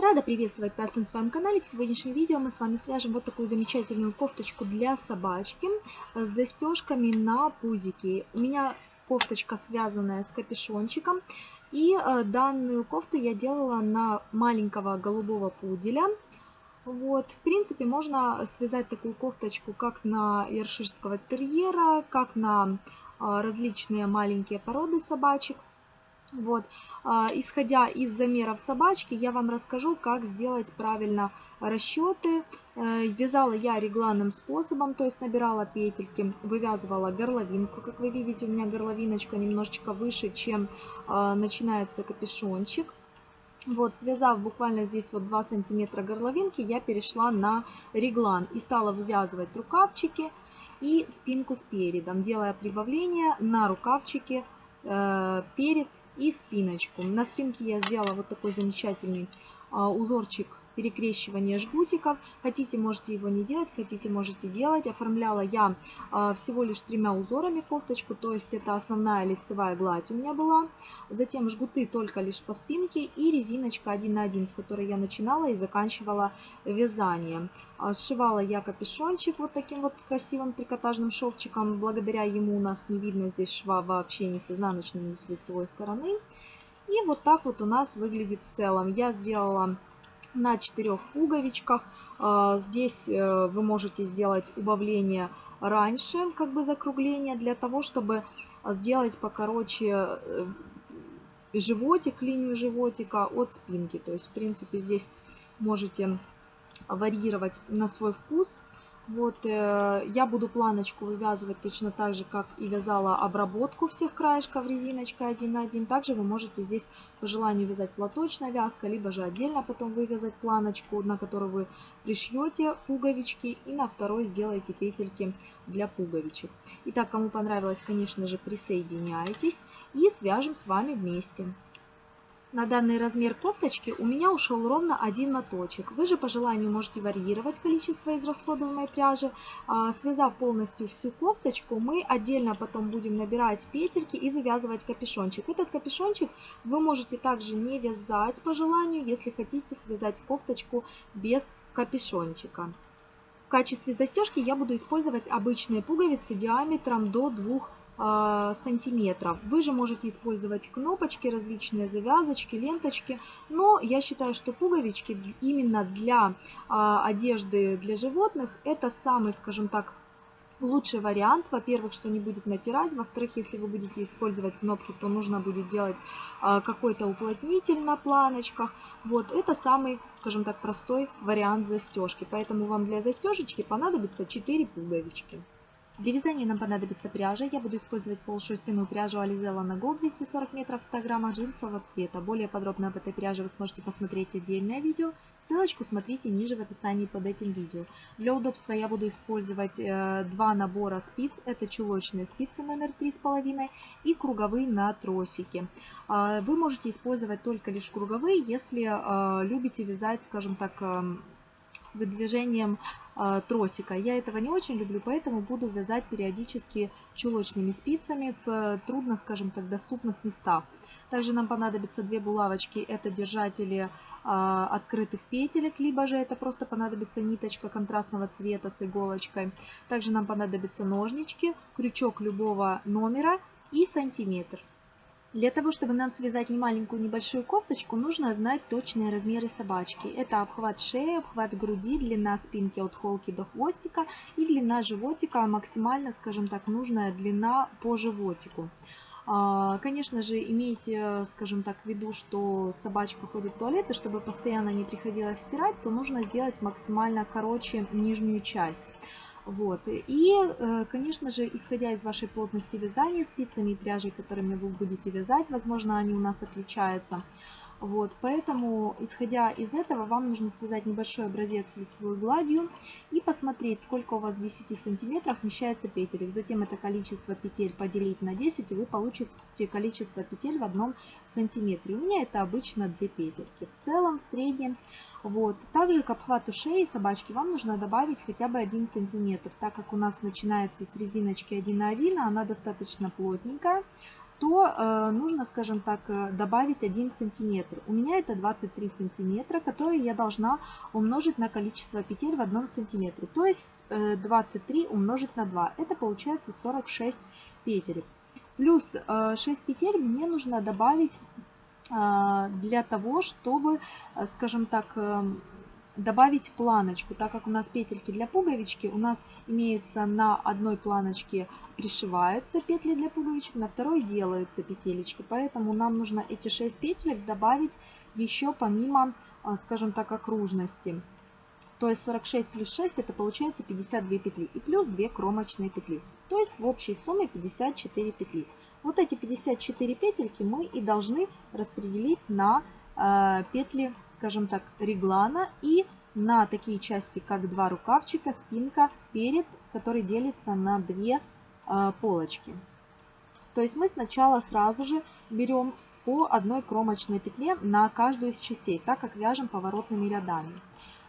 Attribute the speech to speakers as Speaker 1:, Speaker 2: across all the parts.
Speaker 1: Рада приветствовать вас на своем канале. В сегодняшнем видео мы с вами свяжем вот такую замечательную кофточку для собачки с застежками на пузике. У меня кофточка связанная с капюшончиком. И э, данную кофту я делала на маленького голубого пуделя. Вот, в принципе, можно связать такую кофточку как на ерширского терьера, как на э, различные маленькие породы собачек. Вот. А, исходя из замеров собачки, я вам расскажу, как сделать правильно расчеты. Э, вязала я регланным способом, то есть набирала петельки, вывязывала горловинку. Как вы видите, у меня горловиночка немножечко выше, чем а, начинается капюшончик. Вот, связав буквально здесь вот 2 сантиметра горловинки, я перешла на реглан и стала вывязывать рукавчики и спинку с передом, делая прибавление на рукавчики э, перед и спиночку. На спинке я сделала вот такой замечательный а, узорчик перекрещивания жгутиков. Хотите, можете его не делать, хотите, можете делать. Оформляла я а, всего лишь тремя узорами кофточку, то есть это основная лицевая гладь у меня была. Затем жгуты только лишь по спинке и резиночка 1 на 1, с которой я начинала и заканчивала вязание. А, сшивала я капюшончик вот таким вот красивым трикотажным шовчиком. Благодаря ему у нас не видно здесь шва вообще ни с изнаночной, ни с лицевой стороны. И вот так вот у нас выглядит в целом. Я сделала на четырех пуговичках. А, здесь э, вы можете сделать убавление раньше, как бы закругление, для того, чтобы сделать покороче э, животик, линию животика от спинки. То есть, в принципе, здесь можете варьировать на свой вкус. Вот, э, я буду планочку вывязывать точно так же, как и вязала обработку всех краешков резиночкой 1 на 1. Также вы можете здесь по желанию вязать платочная вязка, либо же отдельно потом вывязать планочку, на которую вы пришьете пуговички и на второй сделаете петельки для пуговичек. Итак, кому понравилось, конечно же, присоединяйтесь и свяжем с вами вместе. На данный размер кофточки у меня ушел ровно один моточек. Вы же по желанию можете варьировать количество израсходуемой пряжи. А, связав полностью всю кофточку, мы отдельно потом будем набирать петельки и вывязывать капюшончик. Этот капюшончик вы можете также не вязать по желанию, если хотите связать кофточку без капюшончика. В качестве застежки я буду использовать обычные пуговицы диаметром до 2 а, сантиметров. Вы же можете использовать кнопочки, различные завязочки, ленточки, но я считаю, что пуговички именно для а, одежды для животных это самый, скажем так, лучший вариант. Во-первых, что не будет натирать. Во-вторых, если вы будете использовать кнопки, то нужно будет делать а, какой-то уплотнитель на планочках. Вот, это самый, скажем так, простой вариант застежки. Поэтому вам для застежечки понадобится 4 пуговички. Для вязания нам понадобится пряжа. Я буду использовать полушерстяную пряжу Alizella на Gold 240 метров в 100 граммах джинсового цвета. Более подробно об этой пряже вы сможете посмотреть отдельное видео. Ссылочку смотрите ниже в описании под этим видео. Для удобства я буду использовать э, два набора спиц. Это чулочные спицы номер 3,5 и круговые на тросике. Э, вы можете использовать только лишь круговые, если э, любите вязать, скажем так, э, с выдвижением э, тросика. Я этого не очень люблю, поэтому буду вязать периодически чулочными спицами в трудно, скажем так, доступных местах. Также нам понадобится две булавочки, это держатели э, открытых петелек, либо же это просто понадобится ниточка контрастного цвета с иголочкой. Также нам понадобятся ножнички, крючок любого номера и сантиметр. Для того, чтобы нам связать не маленькую небольшую кофточку, нужно знать точные размеры собачки. Это обхват шеи, обхват груди, длина спинки от холки до хвостика и длина животика, максимально, скажем так, нужная длина по животику. А, конечно же, имейте, скажем так, в виду, что собачка ходит в туалет, и чтобы постоянно не приходилось стирать, то нужно сделать максимально короче нижнюю часть. Вот. И, э, конечно же, исходя из вашей плотности вязания спицами и пряжей, которыми вы будете вязать, возможно, они у нас отличаются. Вот, поэтому, исходя из этого, вам нужно связать небольшой образец лицевой гладью и посмотреть, сколько у вас в 10 сантиметрах вмещается петель. Затем это количество петель поделить на 10, и вы получите количество петель в одном сантиметре. У меня это обычно 2 петельки. В целом, в среднем, вот. Также к обхвату шеи собачки вам нужно добавить хотя бы 1 сантиметр, так как у нас начинается с резиночки 1 на 1, а она достаточно плотненькая то э, нужно, скажем так, э, добавить 1 сантиметр. У меня это 23 сантиметра, которые я должна умножить на количество петель в 1 сантиметре. То есть э, 23 умножить на 2. Это получается 46 петель. Плюс э, 6 петель мне нужно добавить для того, чтобы, э, скажем так, э, добавить планочку, так как у нас петельки для пуговички, у нас имеются на одной планочке пришиваются петли для пуговичек, на второй делаются петелечки. Поэтому нам нужно эти 6 петелек добавить еще помимо, скажем так, окружности. То есть 46 плюс 6 это получается 52 петли и плюс 2 кромочные петли. То есть в общей сумме 54 петли. Вот эти 54 петельки мы и должны распределить на э, петли скажем так, реглана и на такие части, как два рукавчика, спинка, перед, который делится на две э, полочки. То есть мы сначала сразу же берем по одной кромочной петле на каждую из частей, так как вяжем поворотными рядами.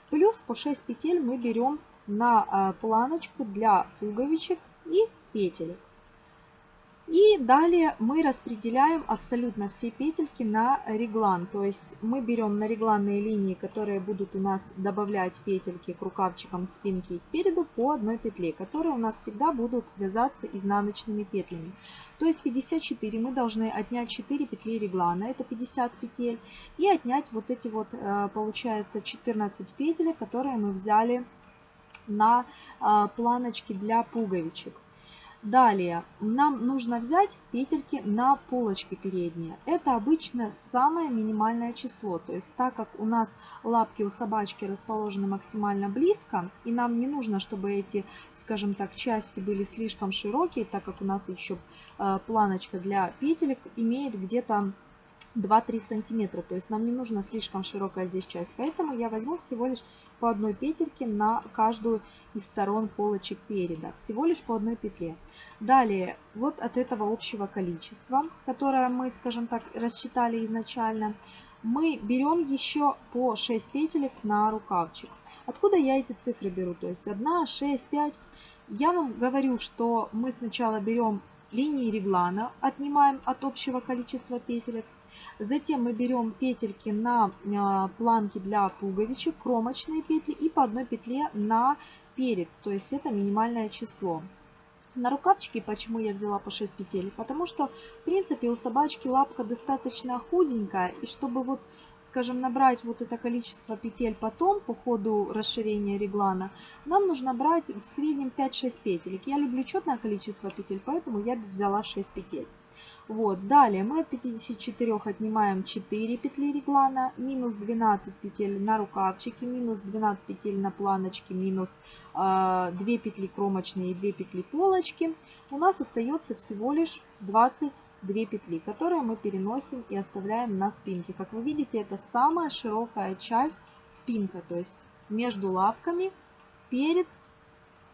Speaker 1: Плюс по 6 петель мы берем на э, планочку для пуговичек и петель. И далее мы распределяем абсолютно все петельки на реглан. То есть мы берем на регланные линии, которые будут у нас добавлять петельки к рукавчикам спинки и переду по одной петле, которые у нас всегда будут вязаться изнаночными петлями. То есть 54 мы должны отнять 4 петли реглана, это 50 петель, и отнять вот эти вот, э, получается, 14 петель, которые мы взяли на э, планочки для пуговичек. Далее нам нужно взять петельки на полочке передние. Это обычно самое минимальное число. То есть так как у нас лапки у собачки расположены максимально близко, и нам не нужно, чтобы эти, скажем так, части были слишком широкие, так как у нас еще э, планочка для петелек имеет где-то 2-3 сантиметра. То есть нам не нужна слишком широкая здесь часть. Поэтому я возьму всего лишь по одной петельке на каждую из сторон полочек переда. Всего лишь по одной петле. Далее, вот от этого общего количества, которое мы, скажем так, рассчитали изначально, мы берем еще по 6 петелек на рукавчик. Откуда я эти цифры беру? То есть 1, 6, 5. Я вам говорю, что мы сначала берем линии реглана, отнимаем от общего количества петелек, Затем мы берем петельки на а, планки для пуговичек, кромочные петли и по одной петле на перед, то есть это минимальное число. На рукавчике почему я взяла по 6 петель? Потому что, в принципе, у собачки лапка достаточно худенькая, и чтобы вот, скажем, набрать вот это количество петель потом, по ходу расширения реглана, нам нужно брать в среднем 5-6 петелек. Я люблю четное количество петель, поэтому я взяла 6 петель. Вот, далее мы от 54 отнимаем 4 петли реглана, минус 12 петель на рукавчике, минус 12 петель на планочке, минус э, а, 2 петли кромочные и 2 петли полочки. У нас остается всего лишь 22 петли, которые мы переносим и оставляем на спинке. Как вы видите, это самая широкая часть спинка, то есть между лапками, перед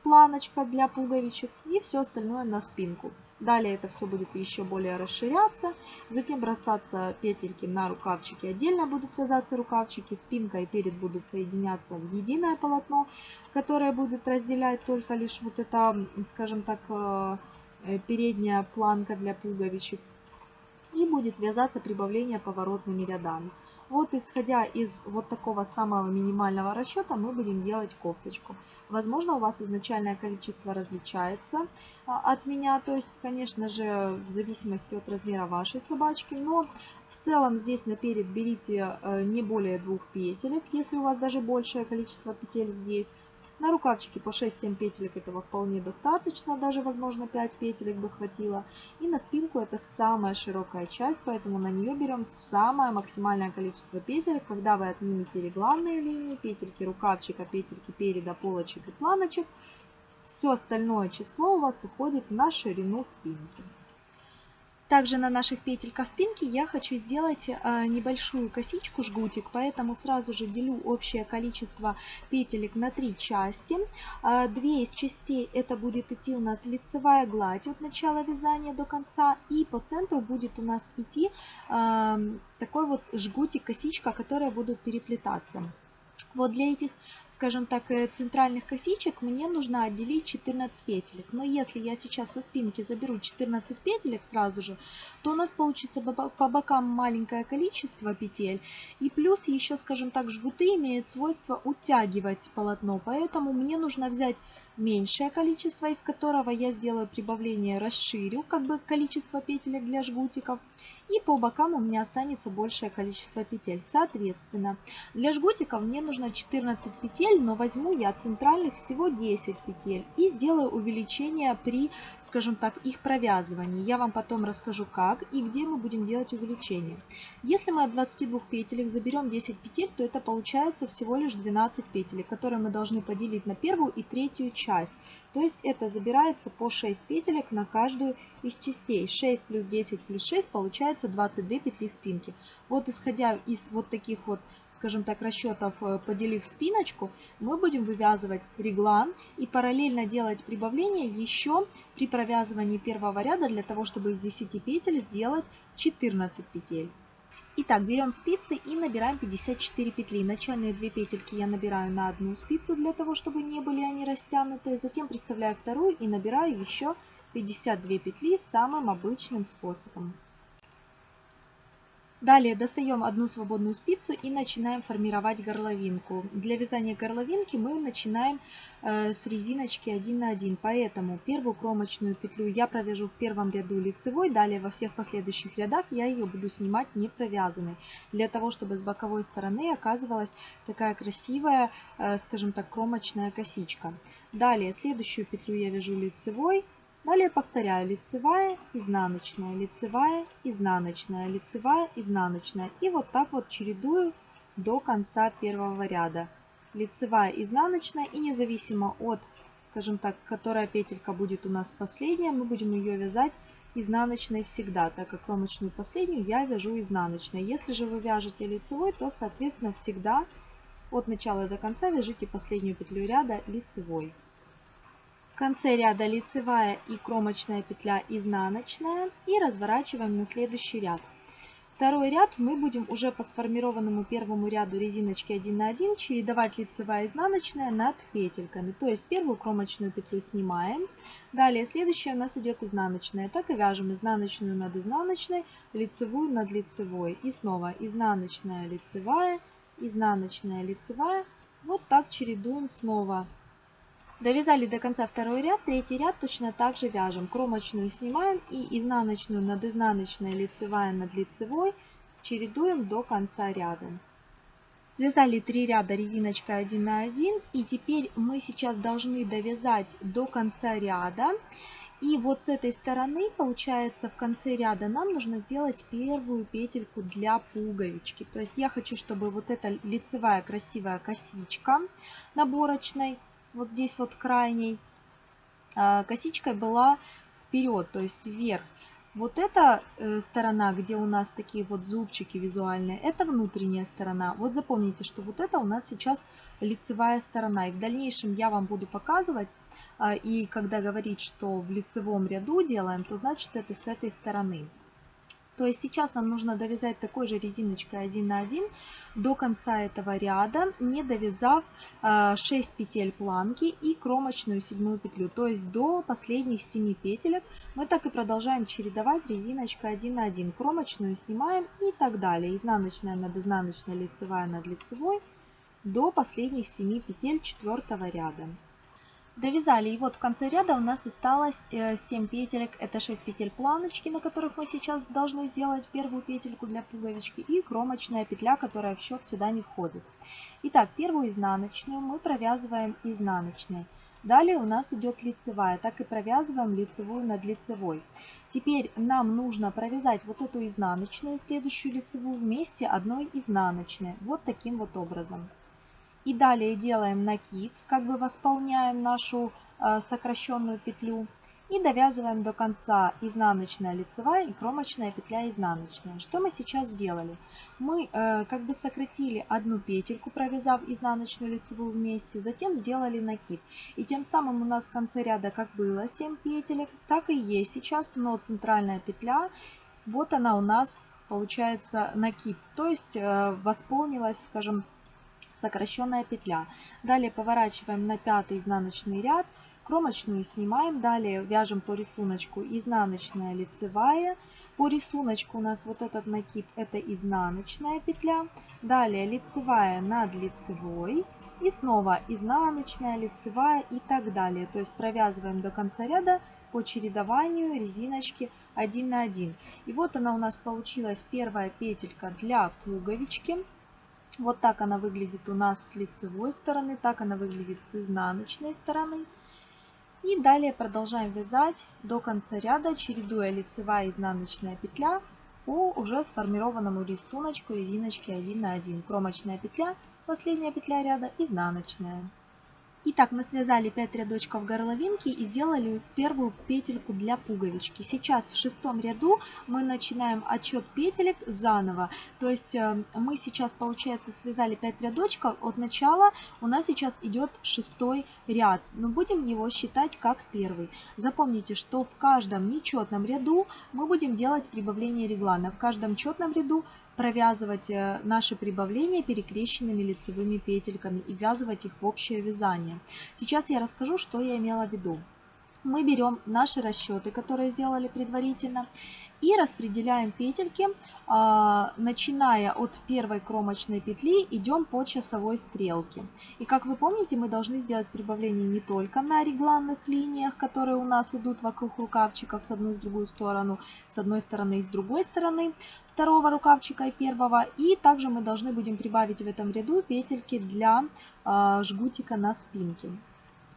Speaker 1: планочка для пуговичек и все остальное на спинку. Далее это все будет еще более расширяться. Затем бросаться петельки на рукавчики. Отдельно будут вязаться рукавчики. Спинка и перед будут соединяться в единое полотно, которое будет разделять только лишь вот это, скажем так, э, э, передняя планка для пуговичек. И будет вязаться прибавление поворотными рядами. Вот исходя из вот такого самого минимального расчета мы будем делать кофточку. Возможно, у вас изначальное количество различается а, от меня, то есть, конечно же, в зависимости от размера вашей собачки, но в целом здесь наперед берите э, не более двух петелек, если у вас даже большее количество петель здесь. На рукавчике по 6-7 петелек этого вполне достаточно, даже возможно 5 петелек бы хватило. И на спинку это самая широкая часть, поэтому на нее берем самое максимальное количество петелек. Когда вы отнимете регланные линии, петельки рукавчика, петельки переда, полочек и планочек, все остальное число у вас уходит на ширину спинки. Также на наших петельках спинки я хочу сделать э, небольшую косичку, жгутик, поэтому сразу же делю общее количество петелек на три части. Э, две из частей это будет идти у нас лицевая гладь от начала вязания до конца, и по центру будет у нас идти э, такой вот жгутик, косичка, которые будут переплетаться. Вот для этих скажем так, э, центральных косичек мне нужно отделить 14 петелек. Но если я сейчас со спинки заберу 14 петелек сразу же, то у нас получится по бокам маленькое количество петель. И плюс еще, скажем так, жгуты имеют свойство утягивать полотно. Поэтому мне нужно взять меньшее количество, из которого я сделаю прибавление, расширю как бы количество петелек для жгутиков. И по бокам у меня останется большее количество петель. Соответственно, для жгутиков мне нужно 14 петель, но возьму я центральных всего 10 петель. И сделаю увеличение при, скажем так, их провязывании. Я вам потом расскажу как и где мы будем делать увеличение. Если мы от 22 петелек заберем 10 петель, то это получается всего лишь 12 петелек, которые мы должны поделить на первую и третью часть. То есть это забирается по 6 петелек на каждую из частей. 6 плюс 10 плюс 6 получается 22 петли спинки. Вот исходя из вот таких вот, скажем так, расчетов, э, поделив спиночку, мы будем вывязывать реглан и параллельно делать прибавление еще при провязывании первого ряда для того, чтобы из 10 петель сделать 14 петель. Итак, берем спицы и набираем 54 петли. Начальные две петельки я набираю на одну спицу, для того, чтобы не были они растянутые. Затем приставляю вторую и набираю еще 52 петли самым обычным способом. Далее достаем одну свободную спицу и начинаем формировать горловинку. Для вязания горловинки мы начинаем э, с резиночки 1 на 1. Поэтому первую кромочную петлю я провяжу в первом ряду лицевой. Далее во всех последующих рядах я ее буду снимать не провязанной. Для того, чтобы с боковой стороны оказывалась такая красивая, э, скажем так, кромочная косичка. Далее следующую петлю я вяжу лицевой. Далее повторяю лицевая, изнаночная, лицевая, изнаночная, лицевая, изнаночная. И вот так вот чередую до конца первого ряда. Лицевая, изнаночная и независимо от, скажем так, которая петелька будет у нас последняя, мы будем ее вязать изнаночной всегда, так как кромочную последнюю я вяжу изнаночной. Если же вы вяжете лицевой, то соответственно всегда от начала до конца вяжите последнюю петлю ряда лицевой. В конце ряда лицевая и кромочная петля изнаночная и разворачиваем на следующий ряд. Второй ряд мы будем уже по сформированному первому ряду резиночки 1 на 1 чередовать лицевая и изнаночная над петельками. То есть первую кромочную петлю снимаем, далее следующая у нас идет изнаночная. Так и вяжем изнаночную над изнаночной, лицевую над лицевой. И снова изнаночная, лицевая, изнаночная, лицевая. Вот так чередуем снова Довязали до конца второй ряд, третий ряд точно так же вяжем. Кромочную снимаем и изнаночную над изнаночной, лицевая над лицевой чередуем до конца ряда. Связали 3 ряда резиночкой 1 на 1 и теперь мы сейчас должны довязать до конца ряда. И вот с этой стороны, получается, в конце ряда нам нужно сделать первую петельку для пуговички. То есть я хочу, чтобы вот эта лицевая красивая косичка наборочной вот здесь вот крайней а, косичкой была вперед, то есть вверх. Вот эта э, сторона, где у нас такие вот зубчики визуальные, это внутренняя сторона. Вот запомните, что вот это у нас сейчас лицевая сторона. И в дальнейшем я вам буду показывать, а, и когда говорить, что в лицевом ряду делаем, то значит это с этой стороны. То есть сейчас нам нужно довязать такой же резиночкой 1 на 1 до конца этого ряда, не довязав 6 э, петель планки и кромочную седьмую петлю. То есть до последних 7 петелек мы так и продолжаем чередовать резиночкой 1 на 1. Кромочную снимаем и так далее. Изнаночная над изнаночной, лицевая над лицевой до последних 7 петель четвертого ряда. Довязали, и вот в конце ряда у нас осталось 7 э, петелек, это 6 петель планочки, на которых мы сейчас должны сделать первую петельку для пуговички, и кромочная петля, которая в счет сюда не входит. Итак, первую изнаночную мы провязываем изнаночной. Далее у нас идет лицевая, так и провязываем лицевую над лицевой. Теперь нам нужно провязать вот эту изнаночную и следующую лицевую вместе одной изнаночной, вот таким вот образом. И далее делаем накид, как бы восполняем нашу э, сокращенную петлю. И довязываем до конца изнаночная лицевая и кромочная петля изнаночная. Что мы сейчас сделали? Мы э, как бы сократили одну петельку, провязав изнаночную лицевую вместе, затем сделали накид. И тем самым у нас в конце ряда как было 7 петелек, так и есть сейчас, но центральная петля, вот она у нас получается накид. То есть э, восполнилась, скажем, сокращенная петля. Далее поворачиваем на пятый изнаночный ряд, кромочную снимаем, далее вяжем по рисунку изнаночная лицевая. По рисунку у нас вот этот накид это изнаночная петля, далее лицевая над лицевой и снова изнаночная, лицевая и так далее. То есть провязываем до конца ряда по чередованию резиночки 1 на 1. И вот она у нас получилась первая петелька для пуговички. Вот так она выглядит у нас с лицевой стороны, так она выглядит с изнаночной стороны. И далее продолжаем вязать до конца ряда, чередуя лицевая и изнаночная петля по уже сформированному рисунку резиночки 1 на 1. Кромочная петля, последняя петля ряда, изнаночная. Итак, мы связали 5 рядочков горловинки и сделали первую петельку для пуговички. Сейчас в шестом ряду мы начинаем отчет петелек заново. То есть э, мы сейчас, получается, связали 5 рядочков. От начала у нас сейчас идет шестой ряд. Но будем его считать как первый. Запомните, что в каждом нечетном ряду мы будем делать прибавление реглана. В каждом четном ряду провязывать э, наши прибавления перекрещенными лицевыми петельками и ввязывать их в общее вязание. Сейчас я расскажу, что я имела в виду. Мы берем наши расчеты, которые сделали предварительно, и распределяем петельки, а, начиная от первой кромочной петли, идем по часовой стрелке. И как вы помните, мы должны сделать прибавление не только на регланных линиях, которые у нас идут вокруг рукавчиков с одной и с другой сторону, с одной стороны и с другой стороны второго рукавчика и первого. И также мы должны будем прибавить в этом ряду петельки для а, жгутика на спинке.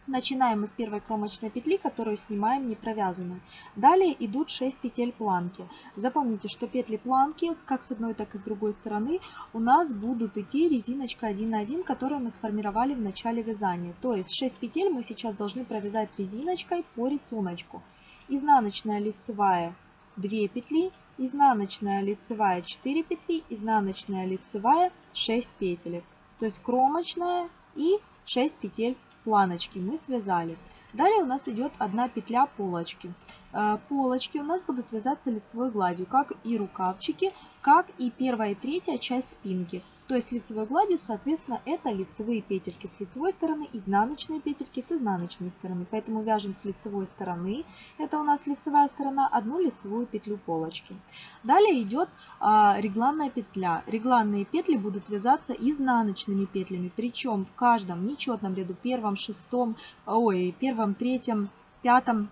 Speaker 1: Начинаем мы с первой кромочной петли, которую снимаем не провязанной. Далее идут 6 петель планки. Запомните, что петли планки, как с одной, так и с другой стороны, у нас будут идти резиночка 1 на 1, которую мы сформировали в начале вязания. То есть 6 петель мы сейчас должны провязать резиночкой по рисунку. Изнаночная лицевая 2 петли, изнаночная лицевая 4 петли, изнаночная лицевая 6 петель. То есть кромочная и 6 петель планочки мы связали. Далее у нас идет одна петля полочки. Э, полочки у нас будут вязаться лицевой гладью, как и рукавчики, как и первая и третья часть спинки. То есть лицевой гладью, соответственно, это лицевые петельки с лицевой стороны, изнаночные петельки с изнаночной стороны. Поэтому вяжем с лицевой стороны, это у нас лицевая сторона, одну лицевую петлю полочки. Далее идет а, регланная петля. Регланные петли будут вязаться изнаночными петлями, причем в каждом нечетном ряду, первом, шестом, ой, первом, третьем, пятом,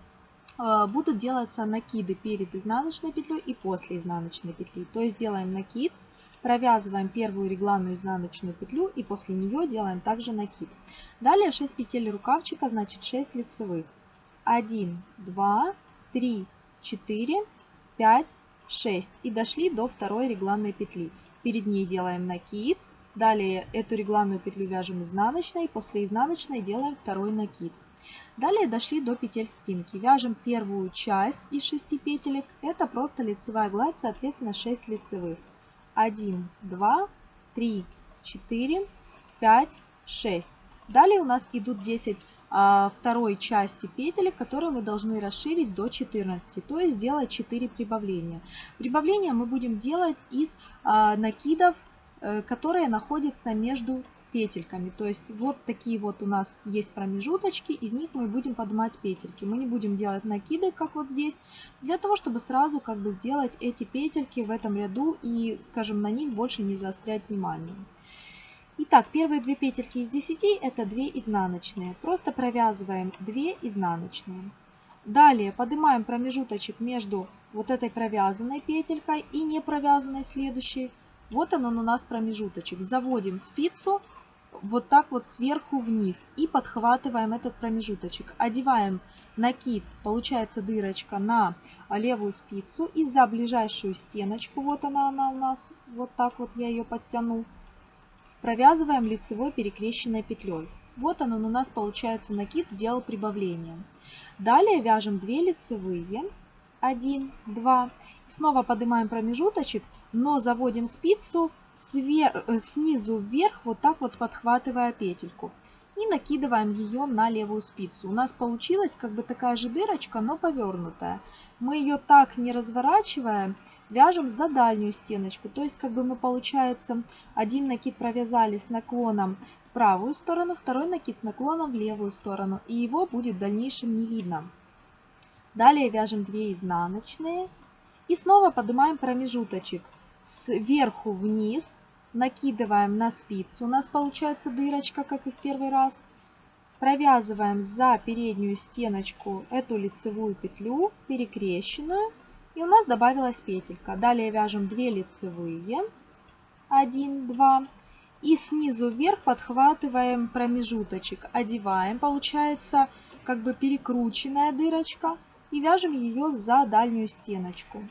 Speaker 1: а, будут делаться накиды перед изнаночной петлей и после изнаночной петли. То есть делаем накид, Провязываем первую регланную изнаночную петлю и после нее делаем также накид. Далее 6 петель рукавчика, значит 6 лицевых. 1, 2, 3, 4, 5, 6. И дошли до второй регланной петли. Перед ней делаем накид. Далее эту регланную петлю вяжем изнаночной. После изнаночной делаем второй накид. Далее дошли до петель спинки. Вяжем первую часть из 6 петелек. Это просто лицевая гладь, соответственно 6 лицевых. 1, 2, 3, 4, 5, 6. Далее у нас идут 10 а, второй части петель, которые мы должны расширить до 14, то есть сделать 4 прибавления. Прибавления мы будем делать из а, накидов, а, которые находятся между петельками. То есть вот такие вот у нас есть промежуточки, из них мы будем поднимать петельки. Мы не будем делать накиды, как вот здесь, для того, чтобы сразу как бы сделать эти петельки в этом ряду и, скажем, на них больше не заострять внимание. Итак, первые две петельки из 10 это 2 изнаночные. Просто провязываем 2 изнаночные. Далее поднимаем промежуточек между вот этой провязанной петелькой и не провязанной следующей. Вот он, у нас промежуточек. Заводим спицу вот так вот сверху вниз и подхватываем этот промежуточек. Одеваем накид, получается дырочка на левую спицу и за ближайшую стеночку, вот она, она у нас, вот так вот я ее подтяну, провязываем лицевой перекрещенной петлей. Вот он, он у нас получается накид, сделал прибавление. Далее вяжем 2 лицевые, 1, 2, снова поднимаем промежуточек, но заводим спицу свер... Э, снизу вверх, вот так вот подхватывая петельку. И накидываем ее на левую спицу. У нас получилась как бы такая же дырочка, но повернутая. Мы ее так не разворачиваем, вяжем за дальнюю стеночку. То есть как бы мы получается один накид провязали с наклоном в правую сторону, второй накид с наклоном в левую сторону. И его будет в дальнейшем не видно. Далее вяжем 2 изнаночные. И снова поднимаем промежуточек сверху вниз. Накидываем на спицу. У нас получается дырочка, как и в первый раз. Провязываем за переднюю стеночку эту лицевую петлю, перекрещенную. И у нас добавилась петелька. Далее вяжем 2 лицевые. 1, 2. И снизу вверх подхватываем промежуточек. Одеваем. Получается как бы перекрученная дырочка. И вяжем ее за дальнюю стеночку.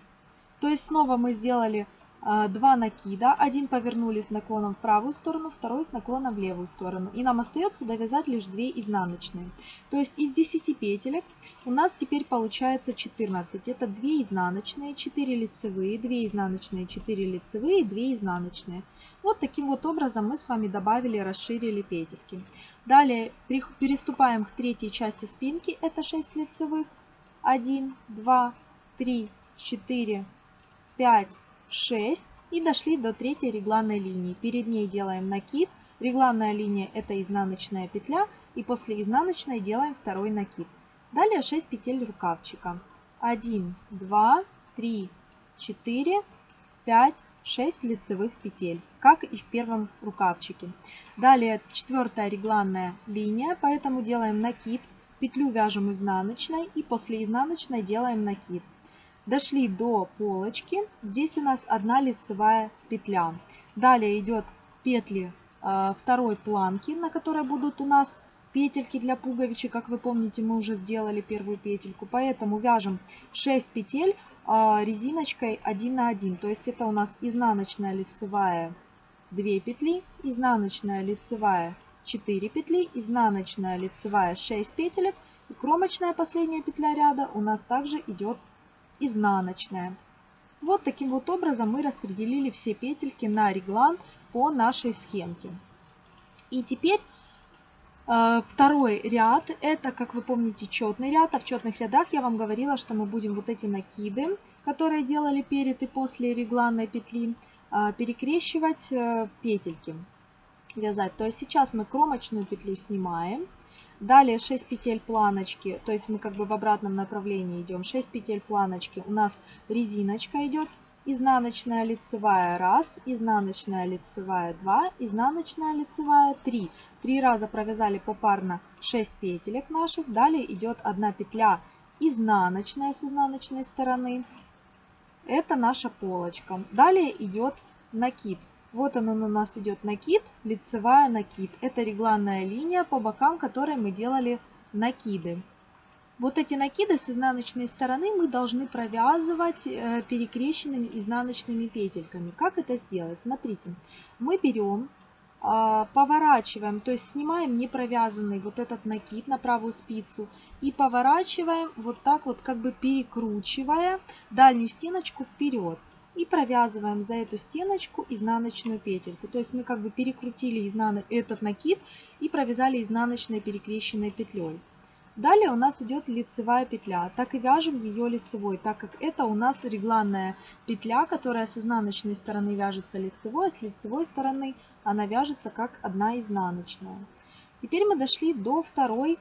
Speaker 1: То есть снова мы сделали два накида. Один повернули с наклоном в правую сторону, второй с наклоном в левую сторону. И нам остается довязать лишь 2 изнаночные. То есть из 10 петелек у нас теперь получается 14. Это 2 изнаночные, 4 лицевые, 2 изнаночные, 4 лицевые, 2 изнаночные. Вот таким вот образом мы с вами добавили, расширили петельки. Далее переступаем к третьей части спинки. Это 6 лицевых. 1, 2, 3, 4, 5, 6 и дошли до третьей регланной линии. Перед ней делаем накид. Регланная линия это изнаночная петля и после изнаночной делаем второй накид. Далее 6 петель рукавчика. 1, 2, 3, 4, 5, 6 лицевых петель, как и в первом рукавчике. Далее четвертая регланная линия, поэтому делаем накид, петлю вяжем изнаночной и после изнаночной делаем накид. Дошли до полочки. Здесь у нас одна лицевая петля. Далее идет петли э, второй планки, на которой будут у нас петельки для пуговичек. Как вы помните, мы уже сделали первую петельку. Поэтому вяжем 6 петель э, резиночкой 1 на 1. То есть это у нас изнаночная лицевая 2 петли, изнаночная лицевая 4 петли, изнаночная лицевая 6 петелек. И кромочная последняя петля ряда у нас также идет изнаночная. Вот таким вот образом мы распределили все петельки на реглан по нашей схемке. И теперь э, второй ряд, это, как вы помните, четный ряд. А в четных рядах я вам говорила, что мы будем вот эти накиды, которые делали перед и после регланной петли, э, перекрещивать э, петельки, вязать. То есть сейчас мы кромочную петлю снимаем. Далее 6 петель планочки, то есть мы как бы в обратном направлении идем. 6 петель планочки у нас резиночка идет, изнаночная лицевая 1, изнаночная лицевая 2, изнаночная лицевая 3. Три раза провязали попарно 6 петелек наших. Далее идет одна петля изнаночная с изнаночной стороны. Это наша полочка. Далее идет накид. Вот он у нас идет накид, лицевая накид. Это регланная линия по бокам, которой мы делали накиды. Вот эти накиды с изнаночной стороны мы должны провязывать э, перекрещенными изнаночными петельками. Как это сделать? Смотрите, мы берем, а, поворачиваем, то есть снимаем не провязанный вот этот накид на правую спицу и поворачиваем вот так вот, как бы перекручивая дальнюю стеночку вперед и провязываем за эту стеночку изнаночную петельку. То есть мы как бы перекрутили изнан... этот накид и провязали изнаночной перекрещенной петлей. Далее у нас идет лицевая петля. Так и вяжем ее лицевой, так как это у нас регланная петля, которая с изнаночной стороны вяжется лицевой, а с лицевой стороны она вяжется как одна изнаночная. Теперь мы дошли до второй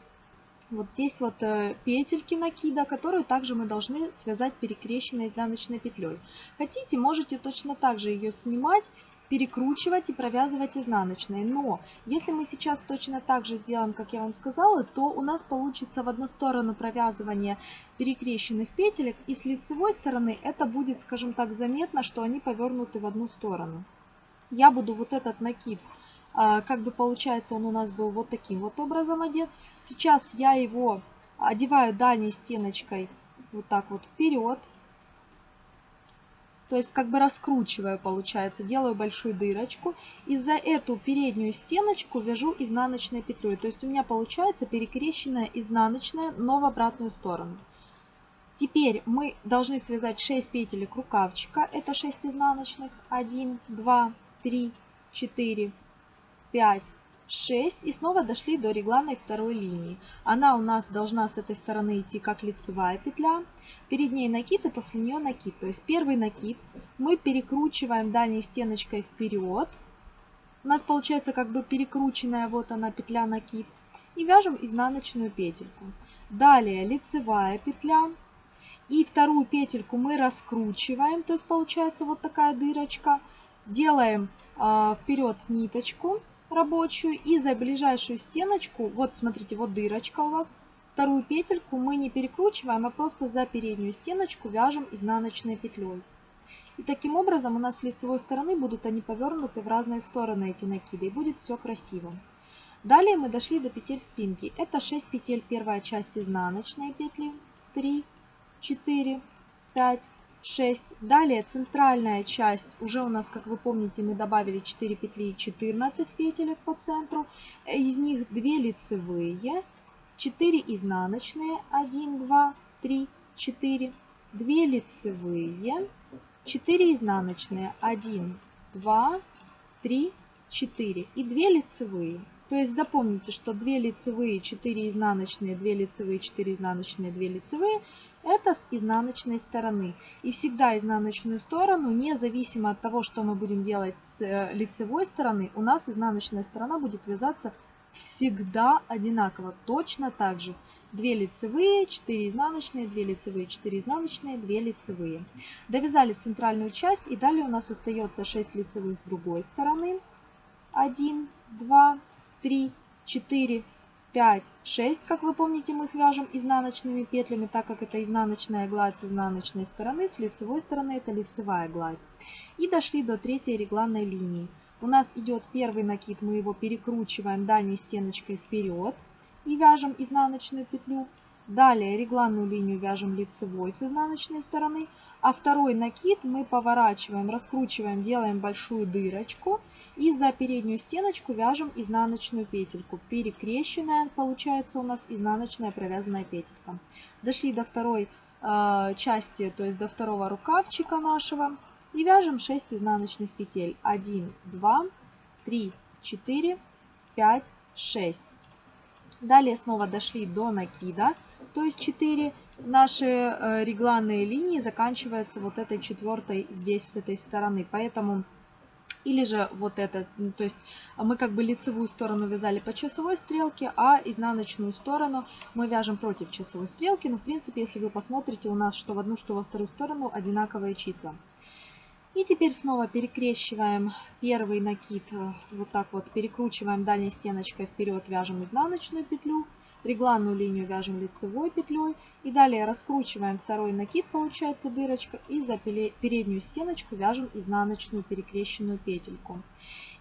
Speaker 1: вот здесь вот э, петельки накида, которую также мы должны связать перекрещенной изнаночной петлей. Хотите, можете точно так же ее снимать, перекручивать и провязывать изнаночной. Но если мы сейчас точно так же сделаем, как я вам сказала, то у нас получится в одну сторону провязывание перекрещенных петелек, и с лицевой стороны это будет, скажем так, заметно, что они повернуты в одну сторону. Я буду вот этот накид, как бы получается он у нас был вот таким вот образом одет. Сейчас я его одеваю дальней стеночкой вот так вот вперед. То есть как бы раскручиваю, получается, делаю большую дырочку. И за эту переднюю стеночку вяжу изнаночной петлей. То есть у меня получается перекрещенная изнаночная, но в обратную сторону. Теперь мы должны связать 6 петелек рукавчика. Это 6 изнаночных. 1, 2, 3, 4, 5, 6 и снова дошли до регланной второй линии. Она у нас должна с этой стороны идти как лицевая петля. Перед ней накид и после нее накид. То есть первый накид мы перекручиваем дальней стеночкой вперед. У нас получается как бы перекрученная вот она петля накид. И вяжем изнаночную петельку. Далее лицевая петля. И вторую петельку мы раскручиваем. То есть получается вот такая дырочка. Делаем э, вперед ниточку рабочую и за ближайшую стеночку, вот смотрите, вот дырочка у вас, вторую петельку мы не перекручиваем, а просто за переднюю стеночку вяжем изнаночной петлей. И таким образом у нас с лицевой стороны будут они повернуты в разные стороны, эти накиды, и будет все красиво. Далее мы дошли до петель спинки. Это 6 петель, первая часть изнаночной петли, 3, 4, 5, 6. Далее центральная часть, уже у нас, как вы помните, мы добавили 4 петли и 14 петелек по центру. Из них 2 лицевые, 4 изнаночные, 1, 2, 3, 4, 2 лицевые, 4 изнаночные, 1, 2, 3, 4 и 2 лицевые. То есть запомните, что 2 лицевые, 4 изнаночные, 2 лицевые, 4 изнаночные, 2 лицевые это с изнаночной стороны. И всегда изнаночную сторону, независимо от того, что мы будем делать с э, лицевой стороны, у нас изнаночная сторона будет вязаться всегда одинаково, точно так же. 2 лицевые, 4 изнаночные, 2 лицевые, 4 изнаночные, 2 лицевые. Довязали центральную часть и далее у нас остается 6 лицевых с другой стороны. 1, 2, 3, 4, 5, 6. Как вы помните, мы их вяжем изнаночными петлями, так как это изнаночная гладь с изнаночной стороны, с лицевой стороны это лицевая гладь. И дошли до третьей регланной линии. У нас идет первый накид, мы его перекручиваем дальней стеночкой вперед и вяжем изнаночную петлю. Далее регланную линию вяжем лицевой с изнаночной стороны, а второй накид мы поворачиваем, раскручиваем, делаем большую дырочку и за переднюю стеночку вяжем изнаночную петельку. Перекрещенная получается у нас изнаночная провязанная петелька. Дошли до второй э, части, то есть до второго рукавчика нашего. И вяжем 6 изнаночных петель. 1, 2, 3, 4, 5, 6. Далее снова дошли до накида, то есть 4 наши э, регланные линии заканчиваются вот этой четвертой здесь с этой стороны. Поэтому или же вот это, то есть мы как бы лицевую сторону вязали по часовой стрелке, а изнаночную сторону мы вяжем против часовой стрелки. Но в принципе, если вы посмотрите, у нас что в одну, что во вторую сторону одинаковые числа. И теперь снова перекрещиваем первый накид, э, вот так вот перекручиваем дальней стеночкой вперед, вяжем изнаночную петлю регланную линию вяжем лицевой петлей и далее раскручиваем второй накид, получается дырочка, и за переднюю стеночку вяжем изнаночную перекрещенную петельку.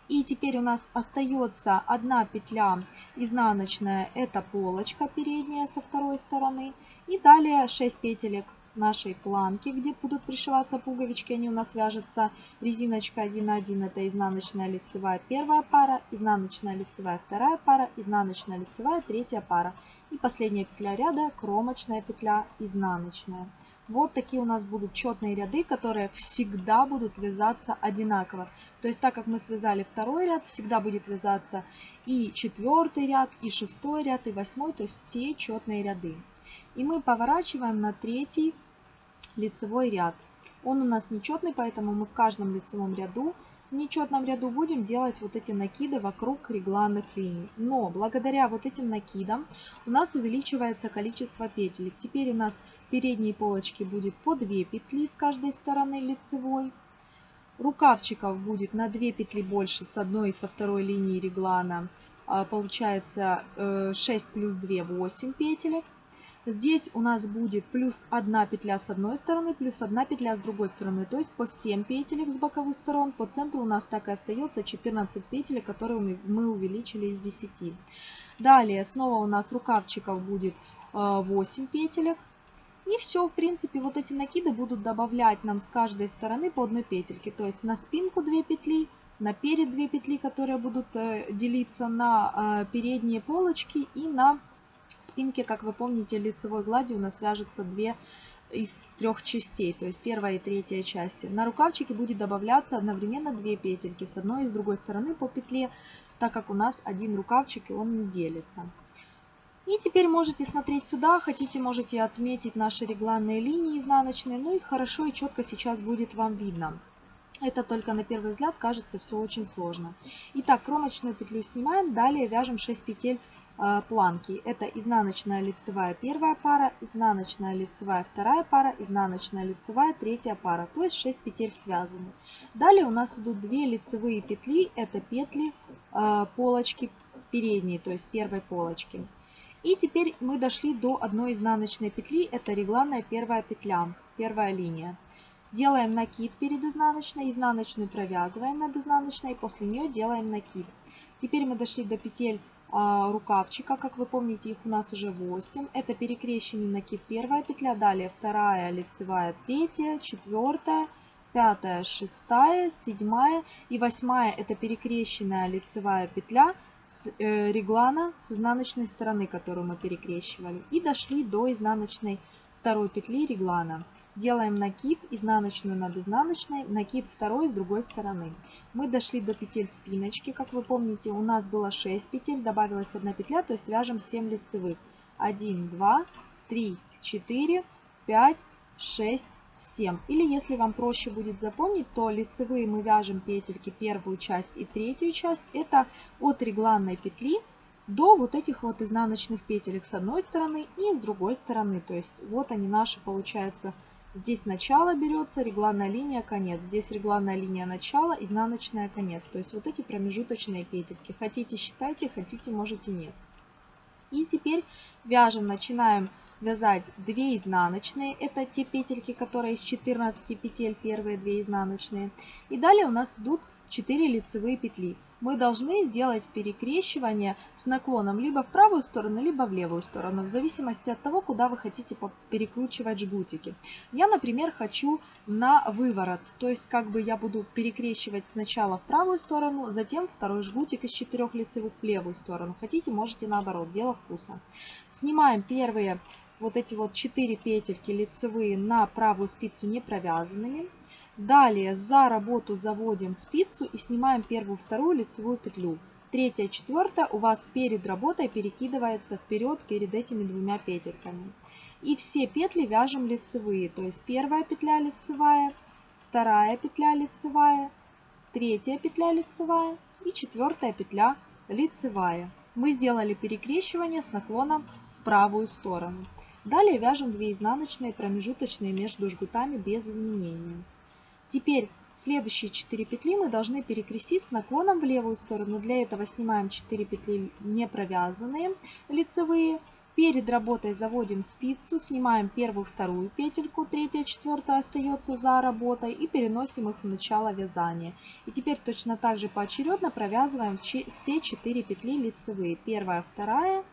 Speaker 1: И теперь у нас остается одна петля изнаночная, это полочка передняя со второй стороны. И далее 6 петелек нашей планки, где будут пришиваться пуговички. Они у нас вяжутся резиночка 1 на 1, это изнаночная лицевая первая пара, изнаночная лицевая вторая пара, изнаночная лицевая третья пара. И последняя петля ряда, кромочная петля изнаночная. Вот такие у нас будут четные ряды, которые всегда будут вязаться одинаково. То есть так как мы связали второй ряд, всегда будет вязаться и четвертый ряд, и шестой ряд, и восьмой, то есть все четные ряды. И мы поворачиваем на третий лицевой ряд. Он у нас нечетный, поэтому мы в каждом лицевом ряду, в нечетном ряду будем делать вот эти накиды вокруг регланных линий. Но благодаря вот этим накидам у нас увеличивается количество петель. Теперь у нас в передней полочке будет по 2 петли с каждой стороны лицевой. Рукавчиков будет на 2 петли больше с одной и со второй линии реглана. А, получается 6 э, плюс 2 8 петелек. Здесь у нас будет плюс 1 петля с одной стороны, плюс 1 петля с другой стороны. То есть по 7 петелек с боковых сторон. По центру у нас так и остается 14 петель, которые мы увеличили из 10. Далее снова у нас рукавчиков будет 8 э, петелек. И все, в принципе, вот эти накиды будут добавлять нам с каждой стороны по одной петельке. То есть на спинку 2 петли, на перед 2 петли, которые будут э, делиться на э, передние полочки и на спинке, как вы помните, лицевой глади у нас вяжется две из трех частей, то есть первая и третья части. На рукавчике будет добавляться одновременно две петельки с одной и с другой стороны по петле. так как у нас один рукавчик и он не делится. И теперь можете смотреть сюда, хотите, можете отметить наши регланные линии изнаночные, ну и хорошо и четко сейчас будет вам видно. Это только на первый взгляд кажется все очень сложно. Итак, кромочную петлю снимаем, далее вяжем 6 петель планки. Это изнаночная лицевая первая пара, изнаночная лицевая вторая пара, изнаночная лицевая третья пара, то есть 6 петель связаны. Далее у нас идут 2 лицевые петли, это петли э, полочки передней, то есть первой полочки. И теперь мы дошли до одной изнаночной петли, это регланная первая петля, первая линия. Делаем накид перед изнаночной, изнаночную провязываем над изнаночной, и после нее делаем накид. Теперь мы дошли до петель а, рукавчика, как вы помните, их у нас уже 8. Это перекрещенный накид первая петля, далее вторая лицевая, третья, четвертая, пятая, шестая, седьмая и восьмая это перекрещенная лицевая петля с э, реглана с изнаночной стороны, которую мы перекрещивали. И дошли до изнаночной второй петли реглана. Делаем накид, изнаночную над изнаночной, накид второй с другой стороны. Мы дошли до петель спиночки. Как вы помните, у нас было 6 петель, добавилась одна петля, то есть вяжем 7 лицевых. 1, 2, 3, 4, 5, 6, 7. Или если вам проще будет запомнить, то лицевые мы вяжем петельки первую часть и третью часть. Это от регланной петли до вот этих вот изнаночных петелек с одной стороны и с другой стороны. То есть вот они наши, получается, Здесь начало берется, регланная линия, конец. Здесь регланная линия начала, изнаночная конец. То есть вот эти промежуточные петельки. Хотите считайте, хотите можете нет. И теперь вяжем, начинаем вязать 2 изнаночные. Это те петельки, которые из 14 петель, первые 2 изнаночные. И далее у нас идут 4 лицевые петли мы должны сделать перекрещивание с наклоном либо в правую сторону, либо в левую сторону, в зависимости от того, куда вы хотите перекручивать жгутики. Я, например, хочу на выворот, то есть как бы я буду перекрещивать сначала в правую сторону, затем второй жгутик из четырех лицевых в левую сторону. Хотите, можете наоборот, дело вкуса. Снимаем первые вот эти вот 4 петельки лицевые на правую спицу не провязанными. Далее за работу заводим спицу и снимаем первую, вторую лицевую петлю. Третья, четвертая у вас перед работой перекидывается вперед перед этими двумя петельками. И все петли вяжем лицевые, то есть первая петля лицевая, вторая петля лицевая, третья петля лицевая и четвертая петля лицевая. Мы сделали перекрещивание с наклоном в правую сторону. Далее вяжем 2 изнаночные промежуточные между жгутами без изменения. Теперь следующие 4 петли мы должны перекрестить с наклоном в левую сторону. Для этого снимаем 4 петли не провязанные лицевые. Перед работой заводим спицу, снимаем первую, вторую петельку, третья, четвертая остается за работой и переносим их в начало вязания. И теперь точно так же поочередно провязываем все 4 петли лицевые. Первая, вторая,